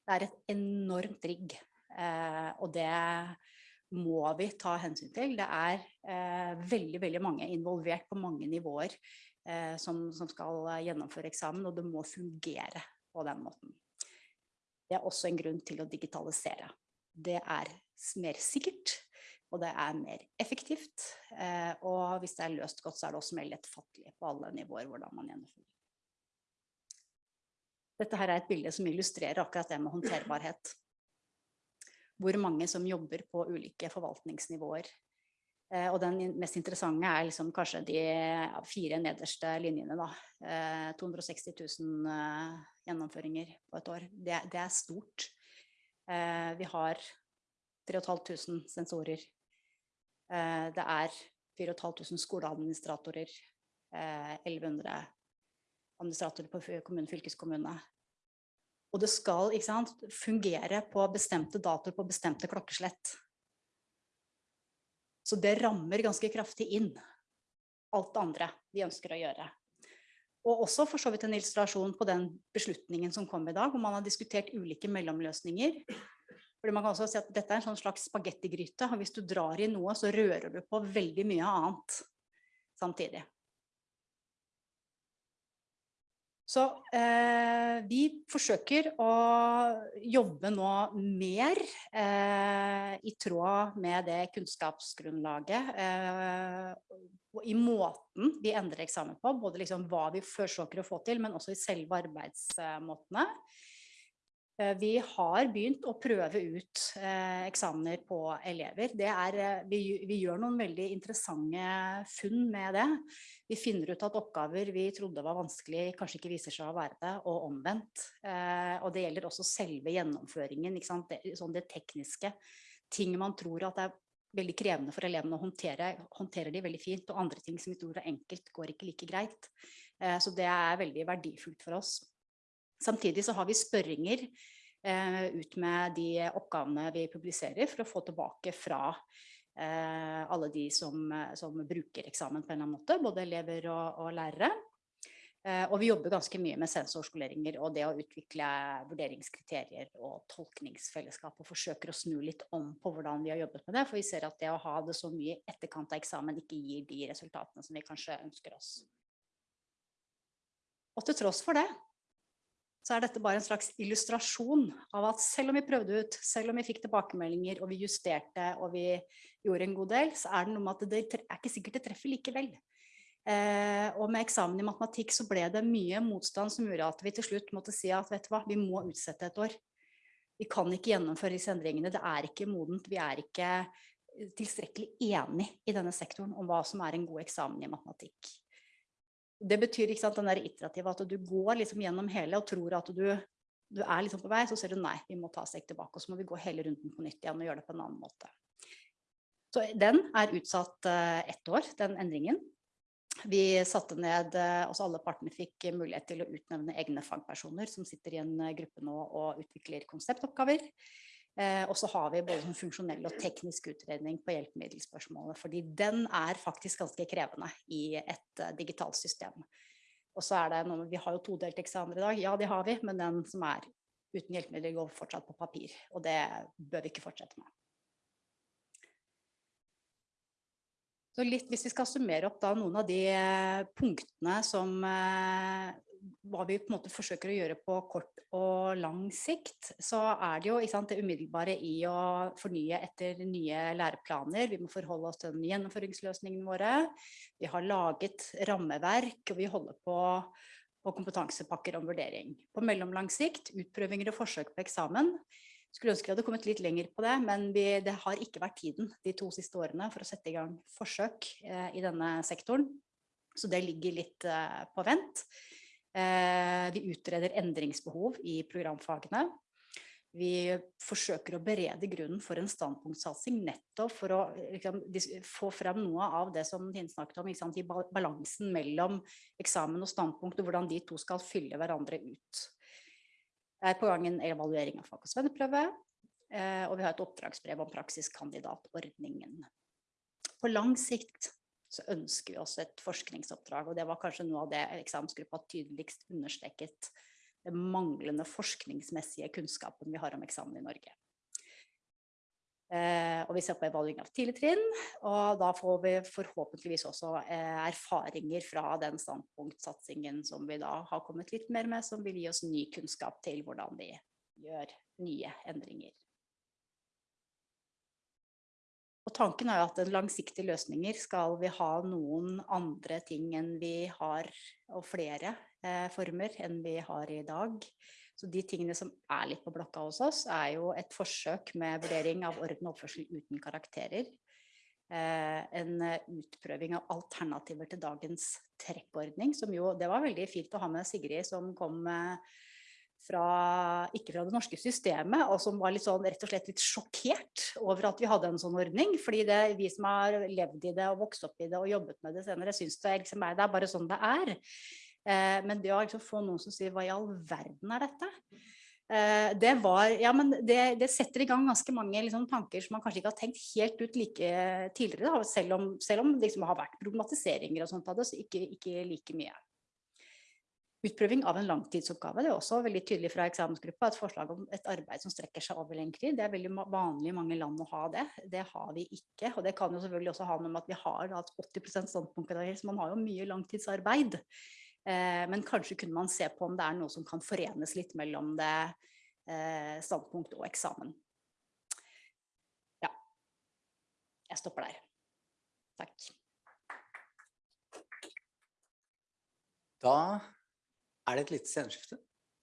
Det er et enormt rigg Eh, og det må vi ta hensyn til. Det er veldig, veldig mange involvert på mange nivåer som, som skal gjennomføre eksamen, og det må fungere på den måten. Det er også en grunn til å digitalisere. Det er mer sikkert, og det er mer effektivt. Eh, og hvis det er løst godt, så er det også mer lettfattelig på alle nivåer hvordan man gjennomfører. Dette her er et bilde som illustrerer akkurat det med håndterbarhet. Hvor mange som jobber på ulike forvaltningsnivåer. Eh, og den mest interessante er liksom kanskje de fire nederste linjene. Da. Eh, 260 000 eh, gjennomføringer på et år. Det, det er stort. Vi har 3500 sensorer. Eh, det er 4500 skoleadministratorer. Eh, 1100 administratorer på kommune, fylkeskommune. Og det skal sant, fungere på bestemte datoer på bestemte klokkeslett. Så det rammer ganske kraftig inn alt det andre vi ønsker å gjøre. Og også for så vidt en illustrasjon på den beslutningen som kom i dag, hvor man har diskutert ulike mellomløsninger. Fordi man kan også si at dette er en sånn slags spagettigryte, hvis du drar i noe, så rører du på veldig mye annet samtidig. Så eh, vi forsøker å jobbe nå mer eh, i tråd med det kunnskapsgrunnlaget eh, i måten vi endrer eksamen på, både liksom hva vi forsøker å få til, men også i selve arbeidsmåtene. Eh, Vi har begynt å prøve ut eh, eksamener på elever. Er, eh, vi, vi gjør noen veldig interessante funn med det. Vi finner ut at oppgaver vi trodde var vanskelig, kanskje ikke viser seg å være det, og omvendt. Eh, og det gjelder også selve gjennomføringen? Det, sånn det tekniske. Ting man tror at er veldig krevende for elevene å håndtere, håndterer de veldig fint, og andre ting som vi tror er enkelt, går ikke like greit. Eh, så det er veldig verdifullt for oss. Samtidig så har vi spørringer eh, ut med de oppgavene vi publiserer for å få tilbake fra eh, alle de som, som bruker eksamen på en eller annen måte, både elever og, og lærere. Eh, og vi jobber ganske mye med sensorskoleringer og det å utvikle vurderingskriterier og tolkningsfellesskap, og forsøker å snu litt om på hvordan vi har jobbet med det, for vi ser at det å ha det så mye etterkant av eksamen ikke gir de resultatene som vi kanskje ønsker oss. Og til tross for det, så er dette bare en slags illustrasjon av at selv om vi prøvde ut, selv om vi fikk tilbakemeldinger og vi justerte og vi gjorde en god del, så er det noe med at det er ikke sikkert det treffer likevel. Eh, og med eksamen i matematikk så ble det mye motstand som gjorde at vi til slutt måtte si at vet du hva, vi må utsette et år. Vi kan ikke gjennomføre disse endringene, det er ikke modent, vi er ikke eh, tilstrekkelig enig i denne sektoren om hva som er en god eksamen i matematikk. Det betyr ikke sant, den der iterative at du går liksom gjennom hele og tror at du, du er liksom på vei, så ser du nei, vi må ta et steg tilbake, og så må vi gå hele runden på nytt igjen og gjøre det på en annen måte. Så den er utsatt eh, ett år, den endringen. Vi satte ned, eh, altså alle partene fikk mulighet til å utnevne egne fagpersoner som sitter i en eh, gruppe nå og utvikler konseptoppgaver. Eh, og så har vi både sånn funksjonell og teknisk utredning på hjelpemiddelspørsmålet, fordi den er faktisk ganske krevende i et eh, digitalt system. Og så er det noe, Vi har jo todelt eksamener i dag, ja det har vi, men den som er uten hjelpemidler går fortsatt på papir. Og det bør vi ikke fortsette med. Så litt, hvis vi skal summere opp da noen av de eh, punktene som hva vi på en måte forsøker å gjøre på kort og lang sikt, så er det jo sant, det umiddelbare i å fornye etter nye læreplaner. Vi må forholde oss til den gjennomføringsløsningene våre. Vi har laget rammeverk, og vi holder på på kompetansepakker om vurdering. På mellomlang sikt, utprøvinger og forsøk på eksamen. Skulle ønske vi hadde kommet litt lenger på det, men vi, det har ikke vært tiden de to siste årene for å sette i gang forsøk eh, i denne sektoren. Så det ligger litt eh, på vent. Eh, vi utreder endringsbehov i programfagene. Vi forsøker å berede grunnen for en standpunktsatsing nettopp for å liksom, få frem noe av det som Tine snakket om, sant, i balansen mellom eksamen og standpunkt, og hvordan de to skal fylle hverandre ut. Det er på gang en evaluering av fag- og svenneprøve, eh, og vi har et oppdragsbrev om praksiskandidatordningen. På lang sikt så ønsker vi oss et forskningsoppdrag, og det var kanskje noe av det eksamensgruppa tydeligst understreket den manglende forskningsmessige kunnskapen vi har om eksamen i Norge. Eh, og vi ser på evaluering av tidlig trinn, og da får vi forhåpentligvis også eh, erfaringer fra den standpunktsatsingen som vi da har kommet litt mer med, som vil gi oss ny kunnskap til hvordan vi gjør nye endringer. Og tanken er jo at langsiktige løsninger skal vi ha noen andre ting enn vi har, og flere eh, former enn vi har i dag. Så de tingene som er litt på blokka hos oss, er jo et forsøk med vurdering av orden og oppførsel uten karakterer. Eh, en utprøving av alternativer til dagens trekkordning, som jo, det var veldig fint å ha med Sigrid som kom eh, fra, ikke fra det norske systemet, og som var litt sånn, rett og slett litt sjokkert over at vi hadde en sånn ordning. Fordi det, vi som har levd i det og vokst opp i det og jobbet med det senere, synes det, liksom er, det er bare sånn det er. Eh, men det å liksom få noen som sier hva i all verden er dette? Eh, det, var, ja, det, det, setter i gang ganske mange liksom, tanker som man kanskje ikke har tenkt helt ut like tidligere, da, selv om, selv om det liksom har vært problematiseringer og sånt av det, så ikke, ikke like mye. Utprøving av en langtidsoppgave, det er også veldig tydelig fra eksamensgruppa, et forslag om et arbeid som strekker seg over lengre tid. Det er veldig vanlig i mange land å ha det. Det har vi ikke, og det kan jo selvfølgelig også ha noe med at vi har hatt 80 standpunktkarakter, så man har jo mye langtidsarbeid. Eh, men kanskje kunne man se på om det er noe som kan forenes litt mellom det eh, standpunkt og eksamen. Ja, jeg stopper der. Takk. Da er det et lite sceneskifte,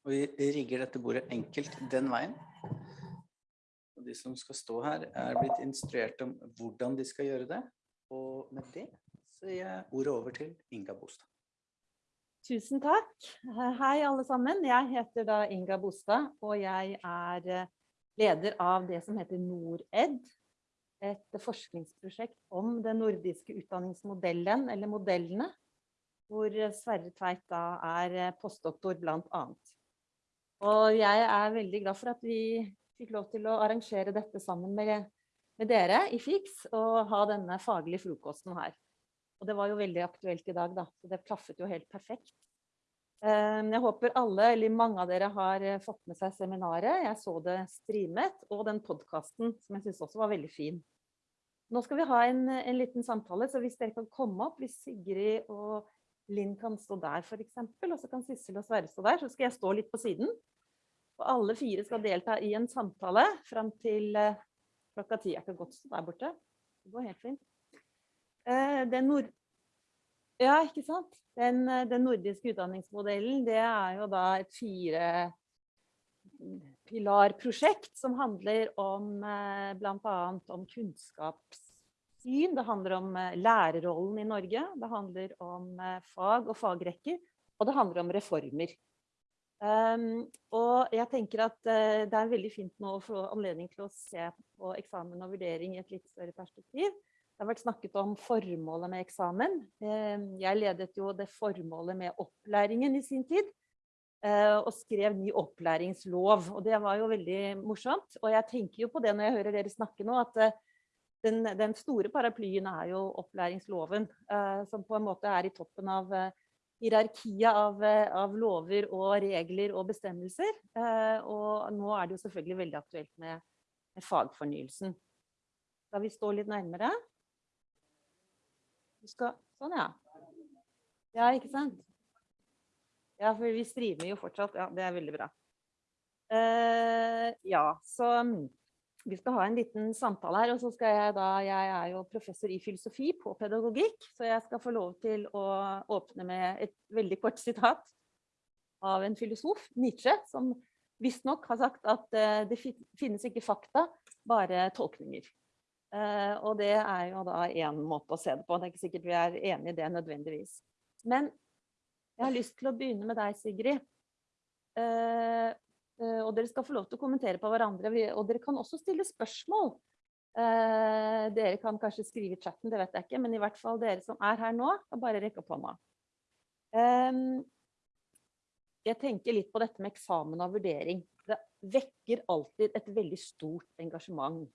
og vi rigger dette bordet enkelt den veien. Og de som skal stå her er blitt instruert om hvordan de skal gjøre det, og med det så gir jeg ordet over til Inga Bostad. Tusen takk. Hei alle sammen. Jeg heter da Inga Bostad, og jeg er eh, leder av det som heter NORED. Et forskningsprosjekt om den nordiske utdanningsmodellen, eller modellene, hvor Sverre Tveit da er eh, postdoktor annet. Og jeg er veldig glad for at vi fikk lov til å arrangere dette sammen med, med dere i FIX, og ha denne faglige frokosten her. Og det var jo veldig aktuelt i dag, da. Så det klaffet jo helt perfekt. Ehm, jeg håper alle, eller mange av dere, har eh, fått med seg seminaret. Jeg så det streamet, og den podkasten, som jeg syns også var veldig fin. Nå skal vi ha en, en, liten samtale, så hvis dere kan komme opp, hvis Sigrid og Linn kan stå der f.eks., og så kan Sissel og Sverre stå der, så skal jeg stå litt på siden. Og alle fire skal delta i en samtale fram til uh, klokka ti. Jeg kan godt stå der borte. Det går helt fint. Eh, den nord... Ja? Den, eh, den, nordiske utdanningsmodellen, det er jo da et fire pilarprosjekt som handler om bl.a. blant annet kunnskapssyn, det handler om lærerrollen i Norge, det handler om fag og fagrekker, og det handler om reformer. Um, og jeg tenker at uh, det er veldig fint nå å få anledning til å se på eksamen og vurdering i et litt større perspektiv. Det har vært snakket om formålet med eksamen. Um, jeg ledet jo det formålet med opplæringen i sin tid, uh, og skrev ny opplæringslov. Og det var jo veldig morsomt. Og jeg tenker jo på det når jeg hører dere snakke nå, at eh, den, den store paraplyen er jo opplæringsloven, eh, som på en måte er i toppen av hierarkiet av, av, lover og regler og bestemmelser. Og nå er det jo selvfølgelig veldig aktuelt med, med fagfornyelsen. Skal vi stå litt nærmere? Skal Sånn, ja. Ja, ikke sant? Ja, for vi streamer jo fortsatt. Ja, det er veldig bra. Uh, ja, så mm, vi skal ha en liten samtale her, og så skal jeg da Jeg er jo professor i filosofi på pedagogikk, så jeg skal få lov til å åpne med et veldig kort sitat av en filosof, Nietzsche, som visstnok har sagt at uh, det finnes ikke fakta, bare tolkninger. Uh, og det er jo da én måte å se det på. Det er ikke sikkert vi er enige i det nødvendigvis. Men jeg har lyst til å begynne med deg, Sigrid. Uh, og dere skal få lov til å kommentere på hverandre. Og dere kan også stille spørsmål. dere kan kanskje skrive i chatten, det vet jeg ikke. Men i hvert fall dere som er her nå, kan bare rekke opp hånda. jeg tenker litt på dette med eksamen og vurdering. Det vekker alltid et veldig stort engasjement.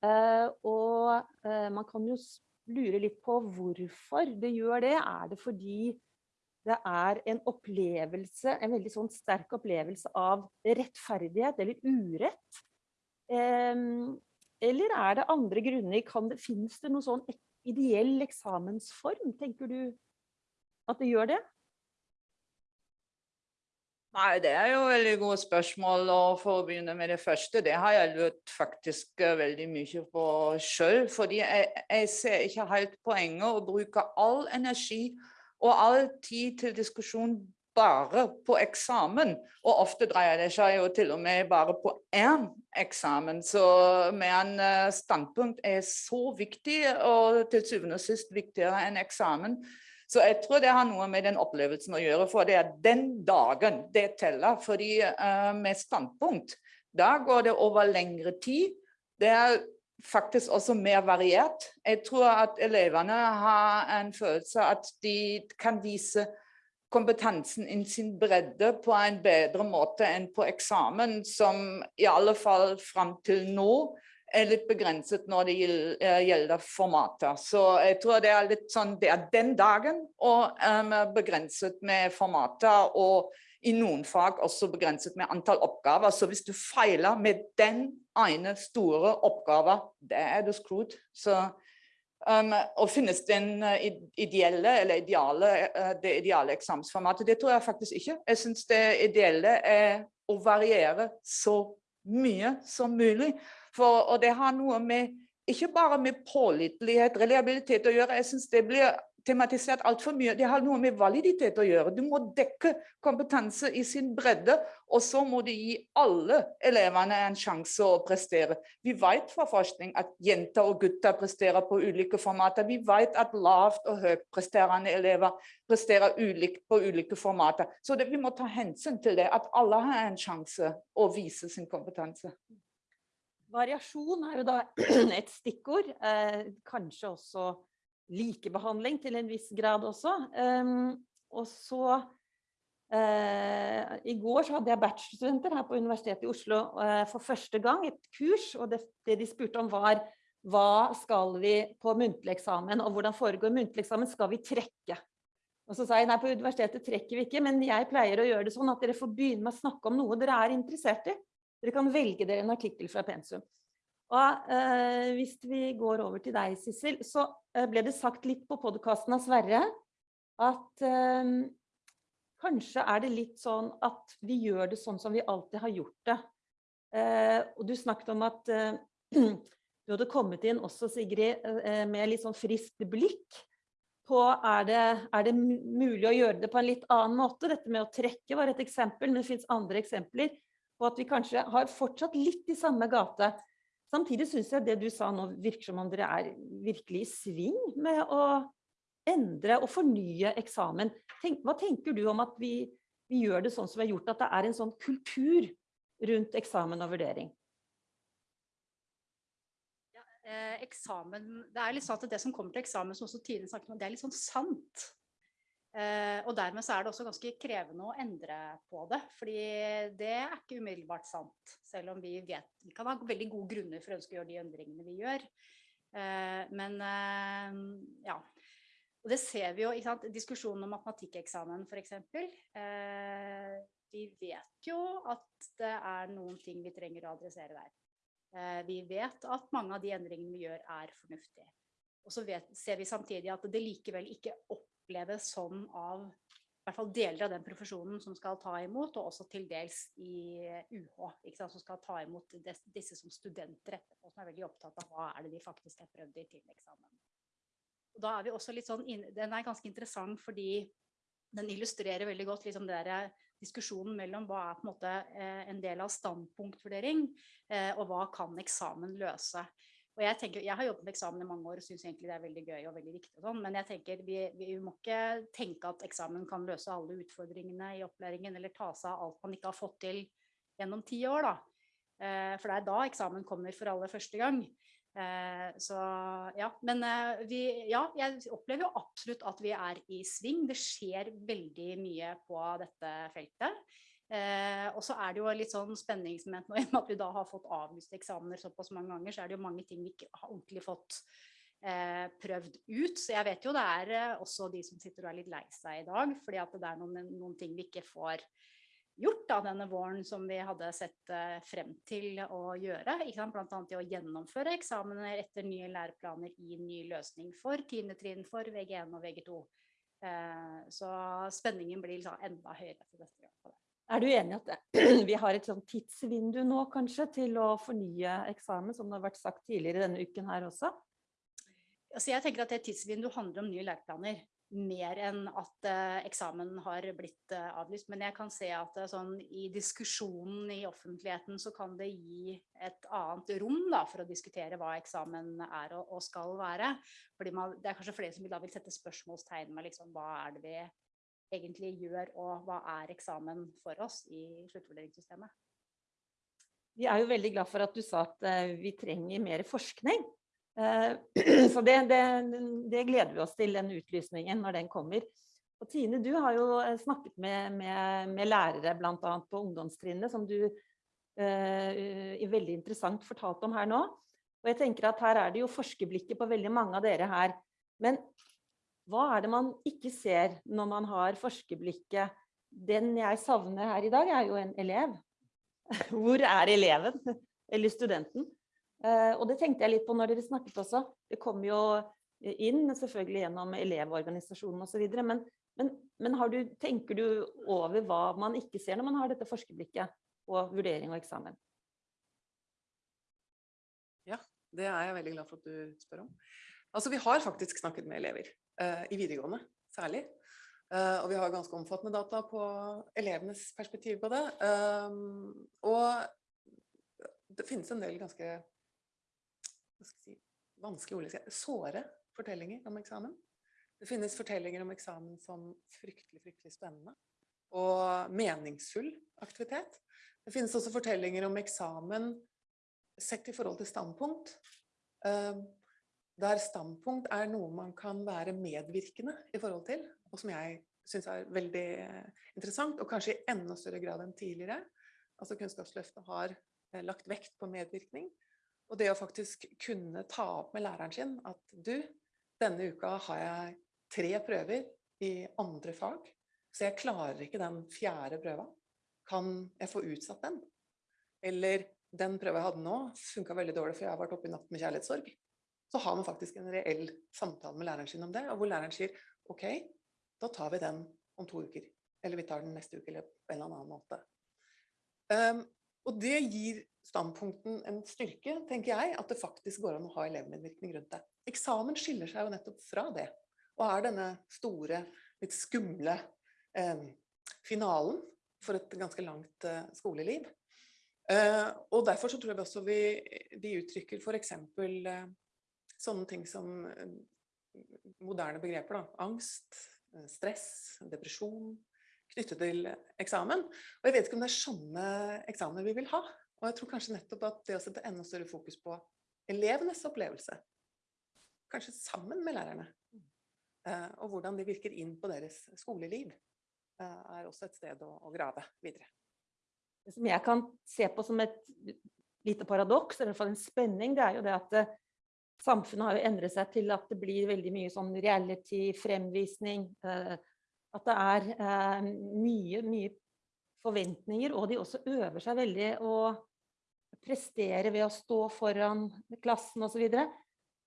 Uh, og man kan jo lure litt på hvorfor det gjør det. Er det fordi det er en opplevelse, en veldig sånn sterk opplevelse av rettferdighet eller urett? Um, eller er det andre grunner? Kan det, finnes det noen sånn ideell eksamensform? Tenker du at det gjør det? Nei, det er jo veldig gode spørsmål. Og for å begynne med det første, det har jeg lurt faktisk eh, veldig mye på sjøl. Fordi jeg, jeg ser ikke helt poenget å bruke all energi og all tid til diskusjon bare på eksamen. Og ofte dreier det seg jo til og med bare på én eksamen. Så men en standpunkt er så viktig, og til syvende og sist viktigere enn eksamen. Så jeg tror det har noe med den opplevelsen å gjøre, for det er den dagen det teller. Fordi uh, med standpunkt, da går det over lengre tid. Det er faktisk også mer variert. Jeg tror at elevene har en følelse at de kan vise kompetansen i sin bredde på en bedre måte enn på eksamen, som i alle fall fram til nå er litt begrenset når det eh, gjelder formater. Så jeg tror det er litt sånn, det er den dagen og um, begrenset med formater, og i noen fag også begrenset med antall oppgaver. Så hvis du feiler med den ene store oppgaven, Det er du skrudd. Så Um, og finnes den uh, ideelle eller ideale, uh, det ideale eksamensformatet? Det tror jeg faktisk ikke. Jeg syns det ideelle er å variere så mye som mulig. For, og det har noe med ikke bare med pålitelighet, reliabilitet å gjøre. Jeg syns det blir tematisert altfor mye. Det har noe med validitet å gjøre. Du må dekke kompetanse i sin bredde, og så må du gi alle elevene en sjanse å prestere. Vi vet fra forskning at jenter og gutter presterer på ulike formater. Vi vet at lavt og høyt presterende elever presterer ulikt på ulike formater. Så det, vi må ta hensyn til det, at alle har en sjanse å vise sin kompetanse. Variasjon er jo da et stikkord. Eh, kanskje også likebehandling til en viss grad også. Ehm, og så eh, I går så hadde jeg bachelorstudenter her på Universitetet i Oslo eh, for første gang et kurs. Og det, det de spurte om var hva skal vi på muntlig eksamen, og hvordan foregår muntlig eksamen? Skal vi trekke? Og så sa jeg nei, på universitetet trekker vi ikke, men jeg pleier å gjøre det sånn at dere får begynne med å snakke om noe dere er interessert i. Dere kan velge dere en artikkel fra pensum. Og eh, hvis vi går over til deg, Sissel, så eh, ble det sagt litt på podkasten av Sverre at eh, kanskje er det litt sånn at vi gjør det sånn som vi alltid har gjort det. Eh, og du snakket om at eh, du hadde kommet inn også, Sigrid, med litt sånn friskt blikk på er det, er det mulig å gjøre det på en litt annen måte. Dette med å trekke var et eksempel, men det finnes andre eksempler på at vi kanskje har fortsatt litt i samme gate. Samtidig syns jeg det du sa nå virker som om dere er virkelig i sving med å endre og fornye eksamen. Tenk, hva tenker du om at vi, vi gjør det sånn som vi har gjort, at det er en sånn kultur rundt eksamen og vurdering? eh, eksamen Det er litt sånn at det som kommer til eksamen, som også Tine snakket om, det er litt sånn sant. Eh, og dermed så er det også ganske krevende å endre på det. fordi det er ikke umiddelbart sant. Selv om vi vet Vi kan ha veldig gode grunner for å ønske å gjøre de endringene vi gjør. Eh, men eh, ja. Og det ser vi jo, ikke sant. Diskusjonen om matematikkeksamen f.eks. Eh, vi vet jo at det er noen ting vi trenger å adressere der. Vi vet at mange av de endringene vi gjør er fornuftige. Og så vet, ser vi samtidig at det likevel ikke oppleves sånn av i hvert fall deler av den profesjonen som skal ta imot, og også til dels i UH, ikke sant, som skal ta imot des, disse som studenter etterpå, som er veldig opptatt av hva er det de faktisk har prøvd i til eksamen. Og da er vi også litt sånn, inn- Den er ganske interessant fordi den illustrerer veldig godt liksom det der, diskusjonen mellom hva er på en måte eh, en del av standpunktvurdering, eh, og hva kan eksamen løse. Og jeg, tenker, jeg har jobbet med eksamen i mange år og syns egentlig det er veldig gøy og veldig viktig. Og sånn, men jeg tenker vi, vi må ikke tenke at eksamen kan løse alle utfordringene i opplæringen, eller ta seg av alt man ikke har fått til gjennom ti år. Da. Eh, for det er da eksamen kommer for aller første gang. Eh, så ja, men eh, vi, ja, jeg opplever jo absolutt at vi er i sving. Det skjer veldig mye på dette feltet. Eh, og så er det jo litt sånn spenningsmoment nå i og med at vi da har fått avlyst eksamener såpass mange ganger, så er det jo mange ting vi ikke har ordentlig fått eh, prøvd ut. Så jeg vet jo det er eh, også de som sitter og er litt lei seg i dag, fordi at det er noen, noen ting vi ikke får gjort da, denne våren som vi hadde sett eh, frem til å gjøre. Bl.a. det å gjennomføre eksamener etter nye læreplaner i ny løsning for 10. trinn, for VG1 og VG2. Eh, så spenningen blir liksom enda høyere til neste gang. Er du enig at vi har et sånn tidsvindu nå kanskje til å fornye eksamen, som det har vært sagt tidligere denne uken her også? Altså jeg tenker at det tidsvinduet handler om nye læreplaner, mer enn at uh, eksamen har blitt uh, avlyst. Men jeg kan se at uh, sånn, i diskusjonen i offentligheten så kan det gi et annet rom da, for å diskutere hva eksamen er og, og skal være. Fordi man, det er kanskje flere som da vil sette spørsmålstegn med liksom, hva er det vi egentlig gjør, og hva er eksamen for oss i sluttvurderingssystemet. Vi er jo veldig glad for at du sa at eh, vi trenger mer forskning. Eh, Så det, det, det gleder vi oss til, den utlysningen, når den kommer. Og Tine, du har jo eh, snakket med, med, med lærere, bl.a. på ungdomstrinnet, som du eh, veldig interessant fortalte om her nå. Og jeg tenker at her er det jo forskerblikket på veldig mange av dere her. Men hva er det man ikke ser når man har forskerblikket? Den jeg savner her i dag, er jo en elev. Hvor er eleven? Eller studenten? Eh, og det tenkte jeg litt på når dere snakket også. Det kom jo inn selvfølgelig gjennom elevorganisasjonen osv. Men, men, men du, tenker du over hva man ikke ser når man har dette forskerblikket på vurdering og eksamen? Ja, det er jeg veldig glad for at du spør om. Altså, vi har faktisk snakket med elever, i videregående særlig. Uh, og vi har ganske omfattende data på elevenes perspektiv på det. Um, og det finnes en del ganske si, vanskelig ord, såre fortellinger om eksamen. Det finnes fortellinger om eksamen som fryktelig, fryktelig spennende og meningsfull aktivitet. Det finnes også fortellinger om eksamen sett i forhold til standpunkt, eh, der standpunkt er noe man kan være medvirkende i forhold til, og som jeg synes er veldig interessant, og kanskje i enda større grad enn tidligere. Altså Kunnskapsløftet har eh, lagt vekt på medvirkning, og det å faktisk kunne ta opp med læreren sin at du, denne uka har jeg tre prøver i andre fag, så jeg klarer ikke den fjerde prøva. Kan jeg få utsatt den? Eller den prøva jeg hadde nå, funka veldig dårlig, for jeg har vært oppe i natt med kjærlighetssorg. Så har man faktisk en reell samtale med læreren sin om det, og hvor læreren sier OK, da tar vi den om to uker. Eller vi tar den neste uke, eller på en eller annen måte. Um, og det gir standpunkten en styrke, tenker jeg, at det faktisk går an å ha elevmedvirkning rundt det. Eksamen skiller seg jo nettopp fra det, og er denne store, litt skumle um, finalen for et ganske langt uh, skoleliv. Uh, og derfor så tror jeg også vi, vi uttrykker for eksempel eh, sånne ting som eh, moderne begreper, da. Angst, eh, stress, depresjon, knyttet til eksamen. Og jeg vet ikke om det er sånne eksamener vi vil ha. Og jeg tror kanskje nettopp at det å sette enda større fokus på elevenes opplevelse, kanskje sammen med lærerne, eh, og hvordan de virker inn på deres skoleliv, er også et sted å, grave videre. Det som jeg kan se på som et lite paradoks, eller i hvert fall en spenning, det er jo det at samfunnet har jo endret seg til at det blir veldig mye sånn reality, fremvisning, at det er eh, mye, mye forventninger, og de også øver seg veldig å prestere ved å stå foran klassen osv.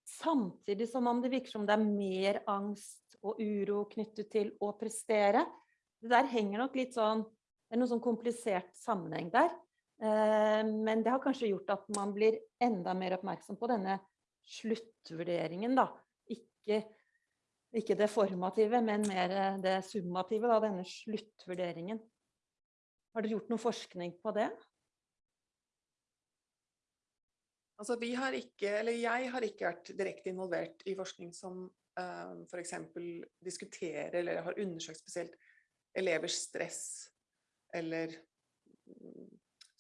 Samtidig som om det virker som det er mer angst og uro knyttet til å prestere. Det der henger nok litt sånn Det er noe sånn komplisert sammenheng der. Eh, men det har kanskje gjort at man blir enda mer oppmerksom på denne sluttvurderingen, da. Ikke ikke det formative, men mer eh, det summative, da, denne sluttvurderingen. Har dere gjort noe forskning på det? Altså, vi har ikke, eller jeg har ikke vært direkte involvert i forskning som uh, f.eks. diskuterer eller har undersøkt spesielt elevers stress eller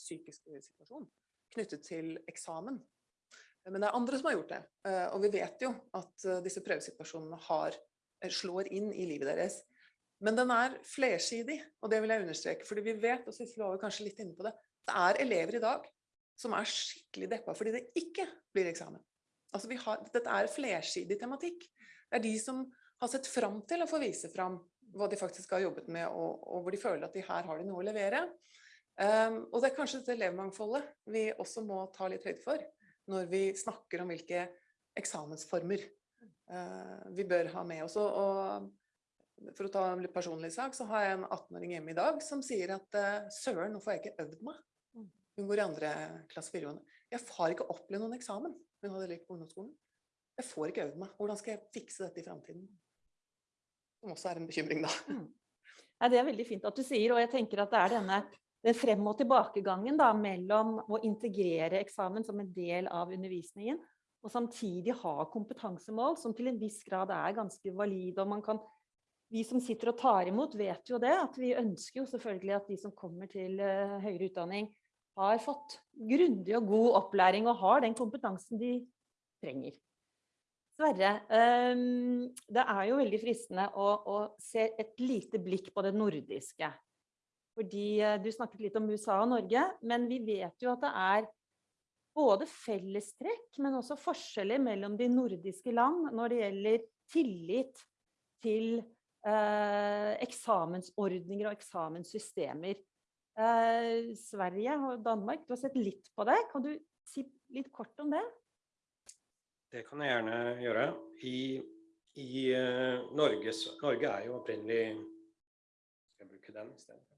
psykisk psykiske situasjon knyttet til eksamen. Men det er andre som har gjort det. Eh, og vi vet jo at eh, disse prøvesituasjonene har, eh, slår inn i livet deres. Men den er flersidig, og det vil jeg understreke. fordi vi vet, og Sissel var kanskje litt inne på det, det er elever i dag som er skikkelig deppa fordi det ikke blir eksamen. Altså har, dette er flersidig tematikk. Det er de som har sett fram til å få vise fram hva de faktisk har jobbet med, og, og hvor de føler at de her har de noe å levere. Um, og det er kanskje dette elevmangfoldet vi også må ta litt høyde for når vi snakker om hvilke eksamensformer uh, vi bør ha med oss. Og, for å ta en litt personlig sak, så har jeg en 18-åring hjemme i dag som sier at uh, søren, nå får jeg ikke øvd meg. Hun går i andre klasse videregående. Jeg har ikke opplevd noen eksamen. Hun hadde lekt på ungdomsskolen. Jeg får ikke øvd meg. Hvordan skal jeg fikse dette i framtiden? Som også er en bekymring, da. Nei, det er veldig fint at du sier, og jeg tenker at det er denne den frem- og tilbakegangen da, mellom å integrere eksamen som en del av undervisningen, og samtidig ha kompetansemål som til en viss grad er ganske valide. og man kan vi som sitter og tar imot, vet jo det, at vi ønsker jo selvfølgelig at de som kommer til uh, høyere utdanning, har fått grundig og god opplæring og har den kompetansen de trenger. Sverre, um, det er jo veldig fristende å, å, se et lite blikk på det nordiske. Fordi uh, du snakket litt om USA og Norge, men vi vet jo at det er både fellestrekk, men også forskjeller mellom de nordiske land når det gjelder tillit til eh, eksamensordninger og eksamenssystemer. Eh, Sverige og Danmark, du har sett litt på det. Kan du si litt kort om det? Det kan jeg gjerne gjøre. I, i uh, Norge, Norge er jo opprinnelig Skal jeg bruke den isteden?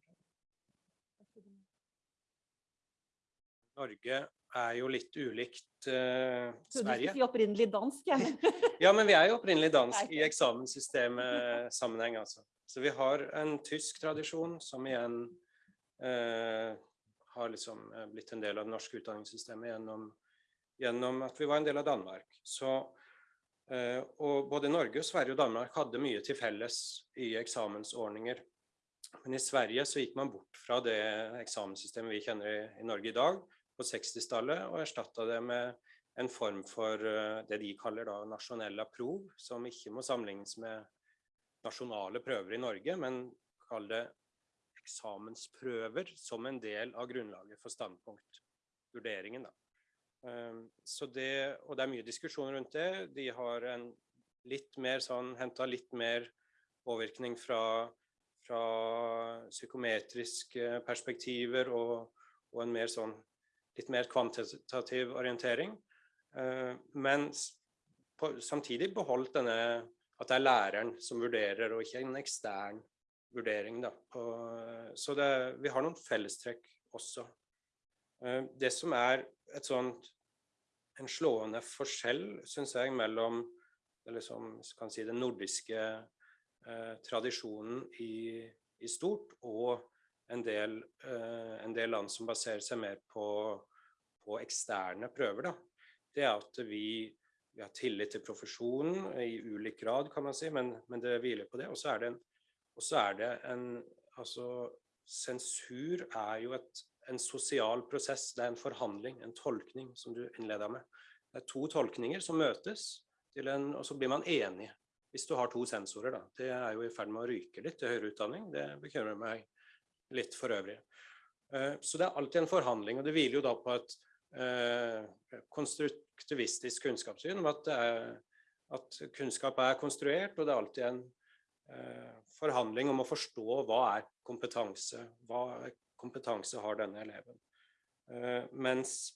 Norge er jo litt ulikt uh, du Sverige. skulle si opprinnelig dansk, jeg. Ja, men vi er jo opprinnelig dansk i eksamenssystemet-sammenheng, altså. Så vi har en tysk tradisjon som igjen uh, har liksom eh, blitt en del av det norske utdanningssystemet gjennom, gjennom at vi var en del av Danmark. Så, Uh, og både Norge, Sverige og Danmark hadde mye til felles i eksamensordninger. Men i Sverige så gikk man bort fra det eksamenssystemet vi kjenner i, i Norge i dag, på 60-tallet, og erstatta det med en form for uh, det de kaller da nasjonella prov, som ikke må sammenlignes med nasjonale prøver i Norge, men kall det eksamensprøver som en del av grunnlaget for standpunktvurderingen. Um, så det, og det er mye diskusjon rundt det. De har en litt mer sånn, henta litt mer påvirkning fra, fra psykometriske perspektiver og, og en mer sånn litt mer kvantitativ orientering. Uh, men samtidig beholdt denne at det er læreren som vurderer, og ikke en ekstern vurdering. Da, så det, vi har noen fellestrekk også. Uh, det som er et sånt, en slående forskjell, syns jeg, mellom liksom, si, den nordiske eh, tradisjonen i, i, stort og en del, uh, en del, land som baserer seg mer på, på eksterne prøver, da, det er at vi vi har tillit til profesjonen i ulik grad, kan man si, men, men det hviler på det. Og så er det en, er det en altså, Sensur er jo et, en sosial prosess, det er en forhandling, en tolkning, som du innleda med. Det er to tolkninger som møtes, en, og så blir man enig. Hvis du har to sensorer, da. Det er jo i ferd med å ryke litt til høyere utdanning. Det bekymrer meg litt for øvrig. Uh, så det er alltid en forhandling, og det hviler jo da på et uh, konstruktivistisk kunnskapssyn om at, er, at, kunnskap er konstruert, og det er alltid en eh, forhandling om å forstå hva er kompetanse. Hva kompetanse har denne eleven. Eh, mens,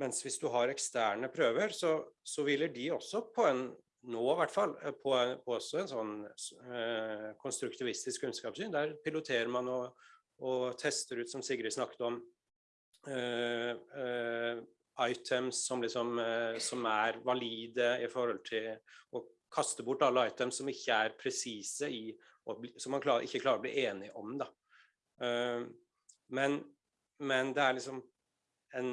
mens, hvis du har eksterne prøver, så, så hviler de også på en nå i hvert fall, på, på også en sånn eh, konstruktivistisk kunnskapssyn. Der piloterer man og, og, tester ut, som Sigrid snakket om, eh, eh items som, liksom, eh, som, er valide i forhold til å kaste bort alle items som ikke er presise i Som man klar, ikke klarer å bli enig om. Da. Uh, men, men, det er liksom en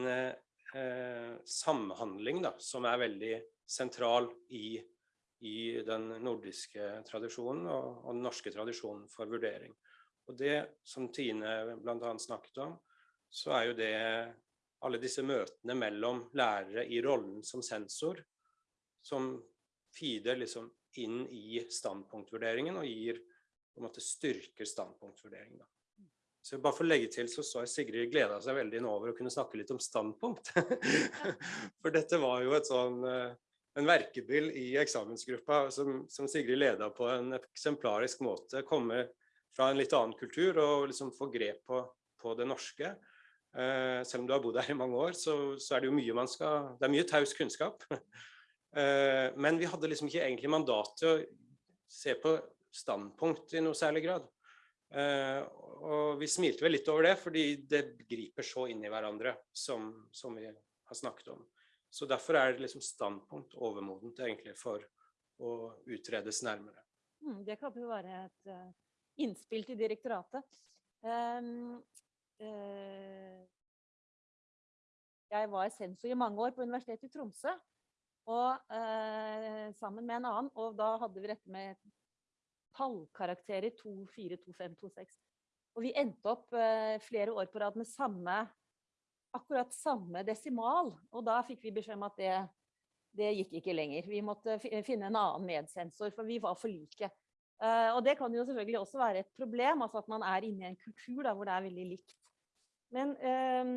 samhandling da, som er veldig sentral i, i den nordiske tradisjonen og, og, den norske tradisjonen for vurdering. Og det som Tine bl.a. snakket om, så er jo det alle disse møtene mellom lærere i rollen som sensor, som feeder liksom inn i standpunktvurderingen og gir på en måte styrker standpunktvurderingen. Så bare for å legge til, så så jeg Sigrid gleda seg veldig nå over å kunne snakke litt om standpunkt. for dette var jo et sånn eh, en verkebyll i eksamensgruppa som, som Sigrid leda på en eksemplarisk måte. Komme fra en litt annen kultur og liksom få grep på, på det norske. Eh, selv om du har bodd her i mange år, så, så, er det jo mye man skal Det er mye taus kunnskap. eh, men vi hadde liksom ikke egentlig mandat til å se på standpunkt i noe særlig grad. Eh, og vi smilte vel litt over det, fordi det griper så inn i hverandre, som, som vi har snakket om. Så derfor er det liksom standpunkt overmodent egentlig for å utredes nærmere. Mm, det kan jo være et uh, innspill til direktoratet. Um, uh, jeg var sensor i mange år på Universitetet i Tromsø, og uh, sammen med en annen, og da hadde vi dette med tallkarakterer 2, 4, 2, 5, 2, 6. Og vi endte opp flere år på rad med samme akkurat samme desimal, og da fikk vi beskjed om at det, det gikk ikke lenger. Vi måtte finne en annen medsensor, for vi var for like. Uh, og det kan jo selvfølgelig også være et problem, altså at man er inne i en kultur da, hvor det er veldig likt. Men um,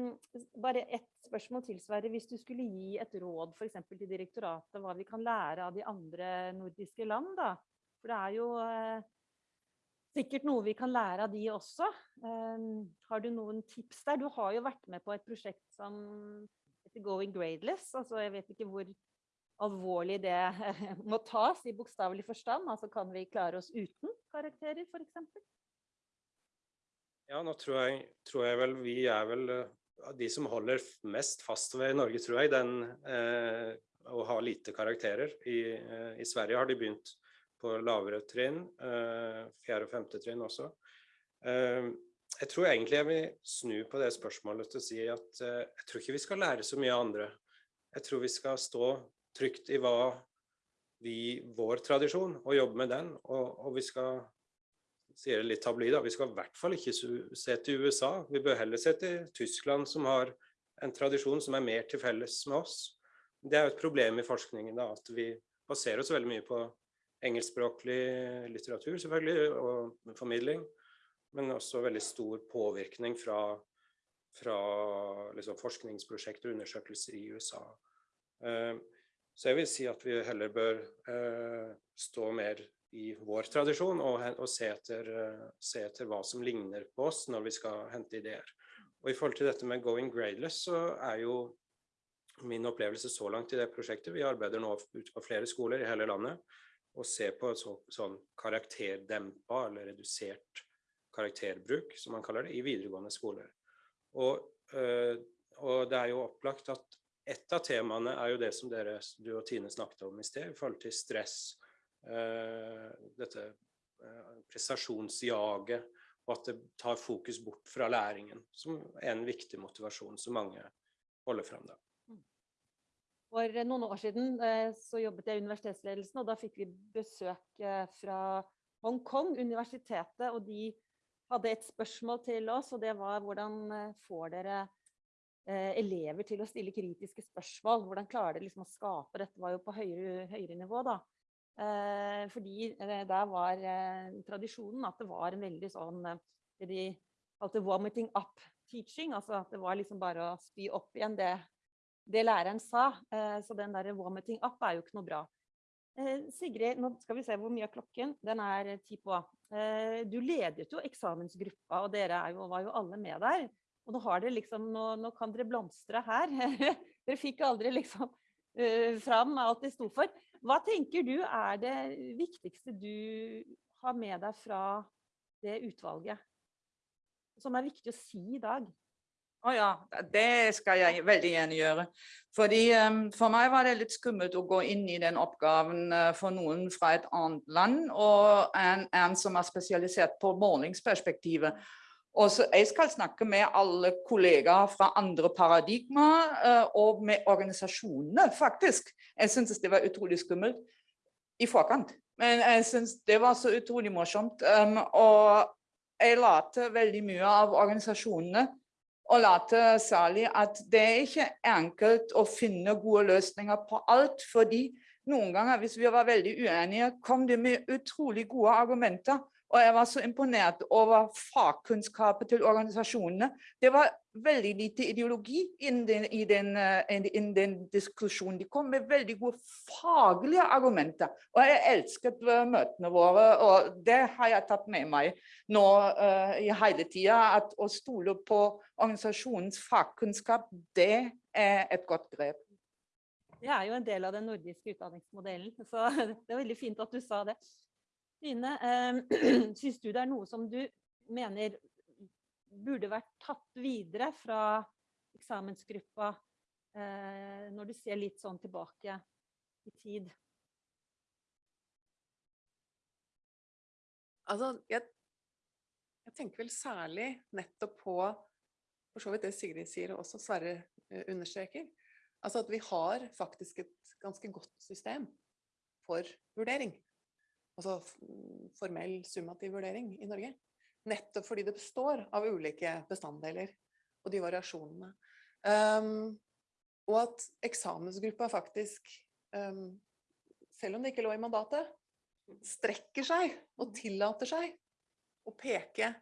bare ett spørsmål til, Sverre. hvis du skulle gi et råd f.eks. til direktoratet, hva vi kan lære av de andre nordiske land, da. For det er jo uh, sikkert noe vi kan lære av de også. Um, har du noen tips der? Du har jo vært med på et prosjekt som heter Going Gradeless. Altså, jeg vet ikke hvor alvorlig det må tas i bokstavelig forstand. Altså, kan vi klare oss uten karakterer, f.eks.? Ja, nå tror jeg, tror jeg, vel vi er vel uh, de som holder mest fast ved Norge, tror jeg, den eh, å ha lite karakterer. I, eh, I Sverige har de begynt på lavere trinn, eh, fjerde og femte trinn også. Eh, jeg tror egentlig jeg vil snu på det spørsmålet til å si at eh, jeg tror ikke vi skal lære så mye av andre. Jeg tror vi skal stå trygt i hva vi, vår tradisjon, og jobbe med den. Og, og vi skal sier det litt tabloid, vi skal i hvert fall ikke se til USA. Vi bør heller se til Tyskland, som har en tradisjon som er mer til felles med oss. Det er jo et problem i forskningen, da, at vi baserer oss veldig mye på engelskspråklig litteratur, selvfølgelig, og formidling. Men også veldig stor påvirkning fra, fra liksom, forskningsprosjekter og undersøkelser i USA. Uh, så jeg vil si at vi heller bør uh, stå mer i vår tradisjon og, og se, etter, uh, se, etter, hva som ligner på oss når vi skal hente ideer. Og I forhold til dette med going gradeless, så er jo min opplevelse så langt i det prosjektet Vi arbeider nå ute på flere skoler i hele landet og se på så, sånn karakterdempa eller redusert karakterbruk, som man kaller det, i videregående skoler. Og, øh, og, det er jo opplagt at et av temaene er jo det som dere, du og Tine snakket om i sted, i forhold til stress, øh, dette øh, prestasjonsjaget, og at det tar fokus bort fra læringen, som er en viktig motivasjon som mange holder frem da. For noen år siden eh, så jobbet jeg i universitetsledelsen, og da fikk vi besøk eh, fra Hongkong, universitetet, og de hadde et spørsmål til oss, og det var hvordan eh, får dere elever til å stille kritiske spørsmål? Hvordan klarer dere liksom å skape Dette var jo på høyere, høyere nivå, da. Fordi der var tradisjonen at det var en veldig sånn det de kalte 'vomiting up teaching', altså at det var liksom bare å spy opp igjen det det læreren sa. Eh, så den der vomiting up er jo ikke noe bra. Eh, Sigrid, nå skal vi se hvor mye er klokken. Den er ti på. Eh, du ledet jo eksamensgruppa, og dere jo, var jo alle med der. Og nå, liksom, nå, nå kan dere blomstre her. dere fikk aldri liksom fram alt de sto for. Hva tenker du er det viktigste du har med deg fra det utvalget? Som er viktig å si i dag? Å oh ja, det skal jeg veldig gjerne gjøre. Fordi um, For meg var det litt skummelt å gå inn i den oppgaven uh, for noen fra et annet land, og en, en som er spesialisert på målingsperspektivet. Og så Jeg skal snakke med alle kollegaer fra andre paradigmer, uh, og med organisasjonene, faktisk. Jeg syntes det var utrolig skummelt i forkant. Men jeg syns det var så utrolig morsomt. Um, og jeg lærte veldig mye av organisasjonene og late særlig at det er ikke enkelt å finne gode løsninger på alt. fordi noen ganger hvis vi var veldig uenige, kom det med utrolig gode argumenter. Og jeg var så imponert over fagkunnskapet til organisasjonene. Det var veldig lite ideologi innen den, i den, in den diskusjonen. De kom med veldig gode faglige argumenter. Og jeg elsket eh, møtene våre, og det har jeg tatt med meg nå uh, i hele tida. At å stole på organisasjonens fagkunnskap, det er et godt grep. Det er jo en del av den nordiske utdanningsmodellen, så det er veldig fint at du sa det. Trine, eh, syns du det er noe som du mener burde vært tatt videre fra eksamensgruppa, eh, når du ser litt sånn tilbake i tid? Altså, jeg, jeg tenker vel særlig nettopp på for så vidt det Sigrid sier, og også Sverre eh, understreker. Altså at vi har faktisk et ganske godt system for vurdering. Altså formell summativ vurdering i Norge. Nettopp fordi det består av ulike bestanddeler og de variasjonene. Um, og at eksamensgruppa faktisk, um, selv om det ikke lå i mandatet, strekker seg og tillater seg å peke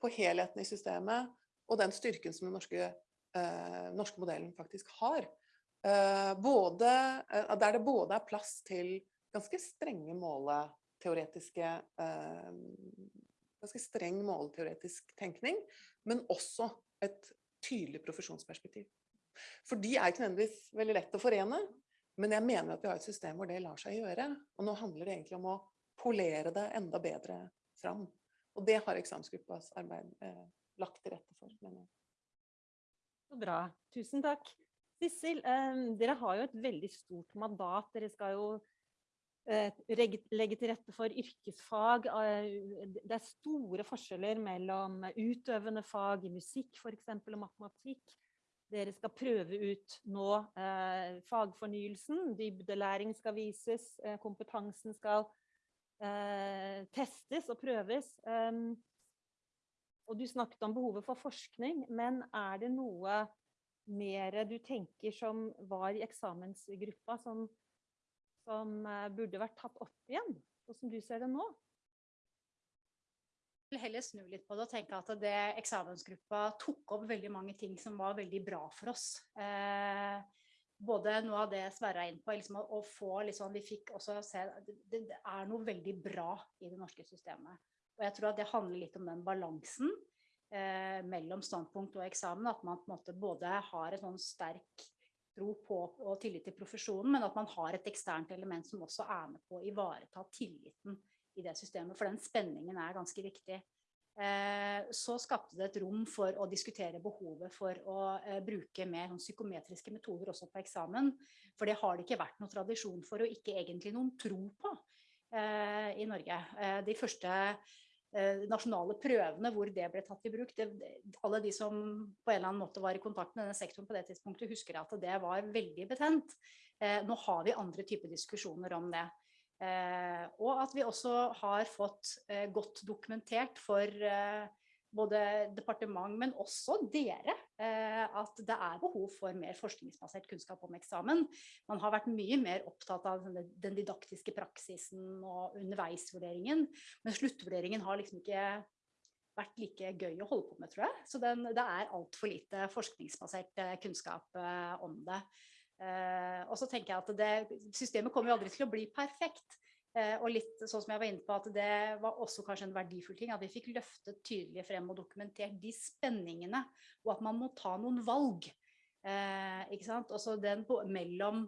på helheten i systemet og den styrken som den norske, uh, norske modellen faktisk har. Uh, både, uh, der det både er plass til ganske strenge måleteoretiske eh, Ganske streng målteoretisk tenkning, men også et tydelig profesjonsperspektiv. For de er ikke nødvendigvis veldig lett å forene, men jeg mener at vi har et system hvor det lar seg gjøre. Og nå handler det egentlig om å polere det enda bedre fram. Og det har eksamensgruppas arbeid eh, lagt til rette for. mener jeg. Så bra. Tusen takk. Sissel, eh, dere har jo et veldig stort mandat. Dere skal jo legge til rette for yrkesfag. eh, Det er store forskjeller mellom utøvende fag i musikk eksempel, og matematikk. Dere skal prøve ut nå eh, fagfornyelsen. Dybdelæring skal vises. Eh, kompetansen skal eh, testes og prøves. Um, og du snakket om behovet for forskning, men er det noe mer du tenker som var i eksamensgruppa, som, som eh, burde vært tatt opp igjen, og som du ser det nå? vil heller snu litt på det og tenke at det eksamensgruppa tok opp veldig mange ting som var veldig bra for oss. Eh, både noe av det Sverre er inne på, liksom å, å få liksom, Vi fikk også se det, det er noe veldig bra i det norske systemet. Og jeg tror at det handler litt om den balansen eh, mellom standpunkt og eksamen. At man på en måte både har en sånn sterk tro på og tillit til profesjonen, men at man har et eksternt element som også er med på å ivareta tilliten i det systemet, for den spenningen er ganske viktig. Eh, så skapte det et rom for å diskutere behovet for å eh, bruke mer sånn psykometriske metoder også på eksamen. For det har det ikke vært noen tradisjon for, og ikke egentlig noen tro på eh, i Norge. De første nasjonale prøvene hvor det ble tatt i bruk, det, alle de som på en eller annen måte var i kontakt med denne sektoren på det tidspunktet, husker at det var veldig betent. Eh, nå har vi andre typer diskusjoner om det. Eh, og at vi også har fått eh, godt dokumentert for eh, både departement, men også dere, eh, at det er behov for mer forskningsbasert kunnskap om eksamen. Man har vært mye mer opptatt av den didaktiske praksisen og underveisvurderingen, men sluttvurderingen har liksom ikke vært like gøy å holde på med, tror jeg. Så den, det er altfor lite forskningsbasert eh, kunnskap eh, om det. Eh, og så tenker jeg at det, systemet kommer jo aldri til å bli perfekt. Eh, og litt sånn som jeg var inne på, at det var også kanskje en verdifull ting at vi fikk løftet tydelig frem og dokumentert de spenningene, og at man må ta noen valg. Eh, ikke sant? Også den på, mellom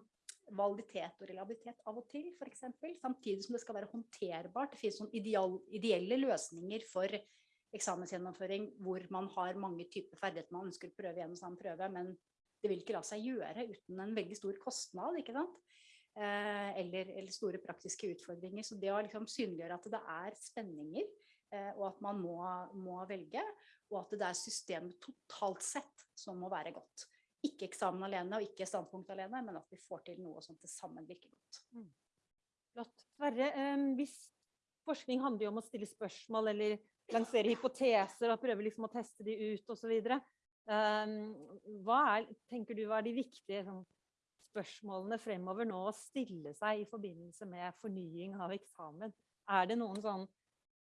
validitet og reliabilitet av og til, f.eks. Samtidig som det skal være håndterbart. Det finnes noen ideal, ideelle løsninger for eksamensgjennomføring hvor man har mange typer ferdigheter man ønsker å prøve gjennom samme prøve, men det vil ikke la seg gjøre uten en veldig stor kostnad, ikke sant? Eh, eller, eller, store praktiske utfordringer. Så det å liksom synliggjøre at det er spenninger, eh, og at man må, må, velge, og at det er systemet totalt sett som må være godt. Ikke eksamen alene og ikke standpunkt alene, men at vi får til noe som til sammen virker godt. Mm. Flott. Sverre, eh, hvis forskning handler jo om å stille spørsmål eller lansere hypoteser og prøve liksom å teste de ut osv. Um, hva er, tenker du er de viktige sånn, spørsmålene fremover nå å stille seg i forbindelse med fornying av eksamen? Er det noen sånn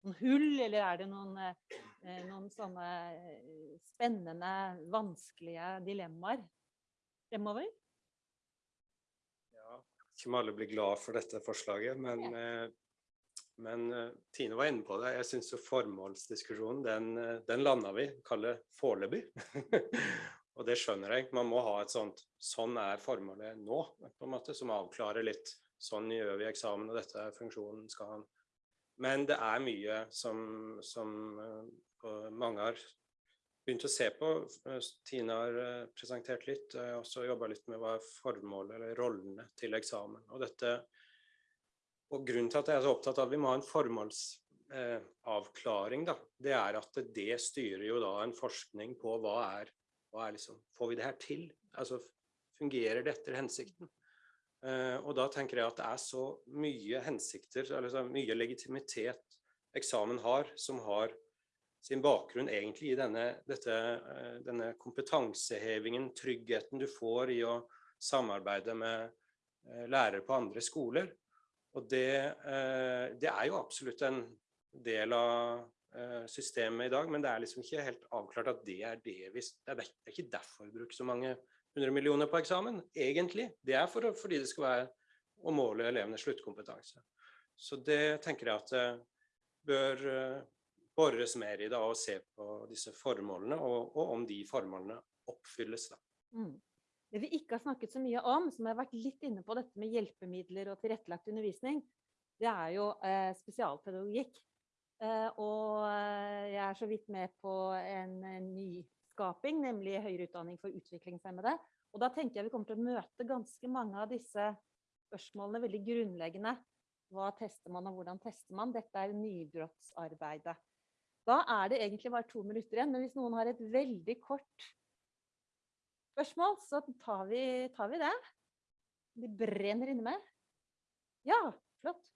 noen hull, eller er det noen, eh, noen sånne eh, spennende, vanskelige dilemmaer fremover? Ja, ikke om alle blir glad for dette forslaget, men, ja. men eh, Tine var inne på det. Jeg syns jo formålsdiskusjonen, den, den landa vi, kaller foreløpig. Og det skjønner jeg. Man må ha et sånt Sånn er formålet nå, på en måte, som avklarer litt. Sånn gjør vi eksamen, og dette er funksjonen skal han. Men det er mye som, som eh, mange har begynt å se på. Eh, Tine har eh, presentert litt. Jeg har også jobba litt med hva er formålet eller rollene til eksamen. Og dette og grunnen til at jeg er så opptatt av at vi må ha en formålsavklaring, da, det er at det styrer jo da en forskning på hva er, hva er liksom, Får vi det her til? Altså fungerer det etter hensikten? Uh, og da tenker jeg at det er så mye hensikter, eller så mye legitimitet eksamen har, som har sin bakgrunn egentlig i denne, dette, uh, denne kompetansehevingen, tryggheten du får i å samarbeide med uh, lærere på andre skoler. Og det, det er jo absolutt en del av systemet i dag, men det er liksom ikke helt avklart at det er det vi Det er, ikke derfor vi bruker så mange hundre millioner på eksamen, egentlig. Det er for, fordi det skal være å måle elevenes sluttkompetanse. Så det tenker jeg at det bør eh, bores mer i da, og se på disse formålene, og, og om de formålene oppfylles. Da. Mm. Det vi ikke har snakket så mye om, som har vært litt inne på dette med hjelpemidler og tilrettelagt undervisning, det er jo eh, spesialpedagogikk. Eh, og eh, jeg er så vidt med på en, en nyskaping, nemlig høyere utdanning for utviklingshemmede. Og da tenker jeg vi kommer til å møte ganske mange av disse spørsmålene veldig grunnleggende. Hva tester man, og hvordan tester man? Dette er nybrottsarbeidet. Da er det egentlig bare to minutter igjen, men hvis noen har et veldig kort spørsmål, så tar vi, tar vi det. Det brenner inne med. Ja, flott.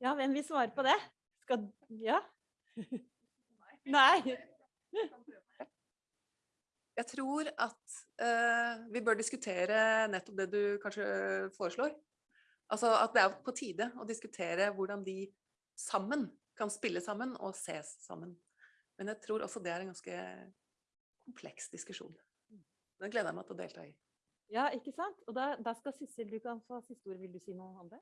Ja, hvem vil svare på det? Skal Ja? Nei. Jeg tror at uh, vi bør diskutere nettopp det du kanskje foreslår. Altså at det er på tide å diskutere hvordan de sammen kan spille sammen og ses sammen. Men jeg tror også det er en ganske kompleks diskusjon. Den gleder jeg meg til å delta i. Ja, ikke sant? Og da, da skal Sissel, du kan få siste ord. Vil du si noe om det?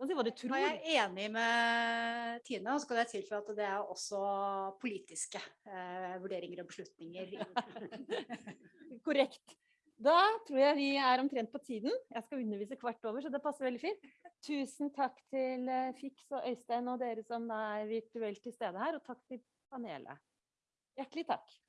Si hva du Nå Jeg er enig med Tine, og så kan jeg tilføye at det er også politiske eh, vurderinger og beslutninger. Korrekt. Da tror jeg vi er omtrent på tiden. Jeg skal undervise kvart over, så det passer veldig fint. Tusen takk til eh, Fiks og Øystein og dere som er virtuelt til stede her, og takk til panelet. Hjertelig takk.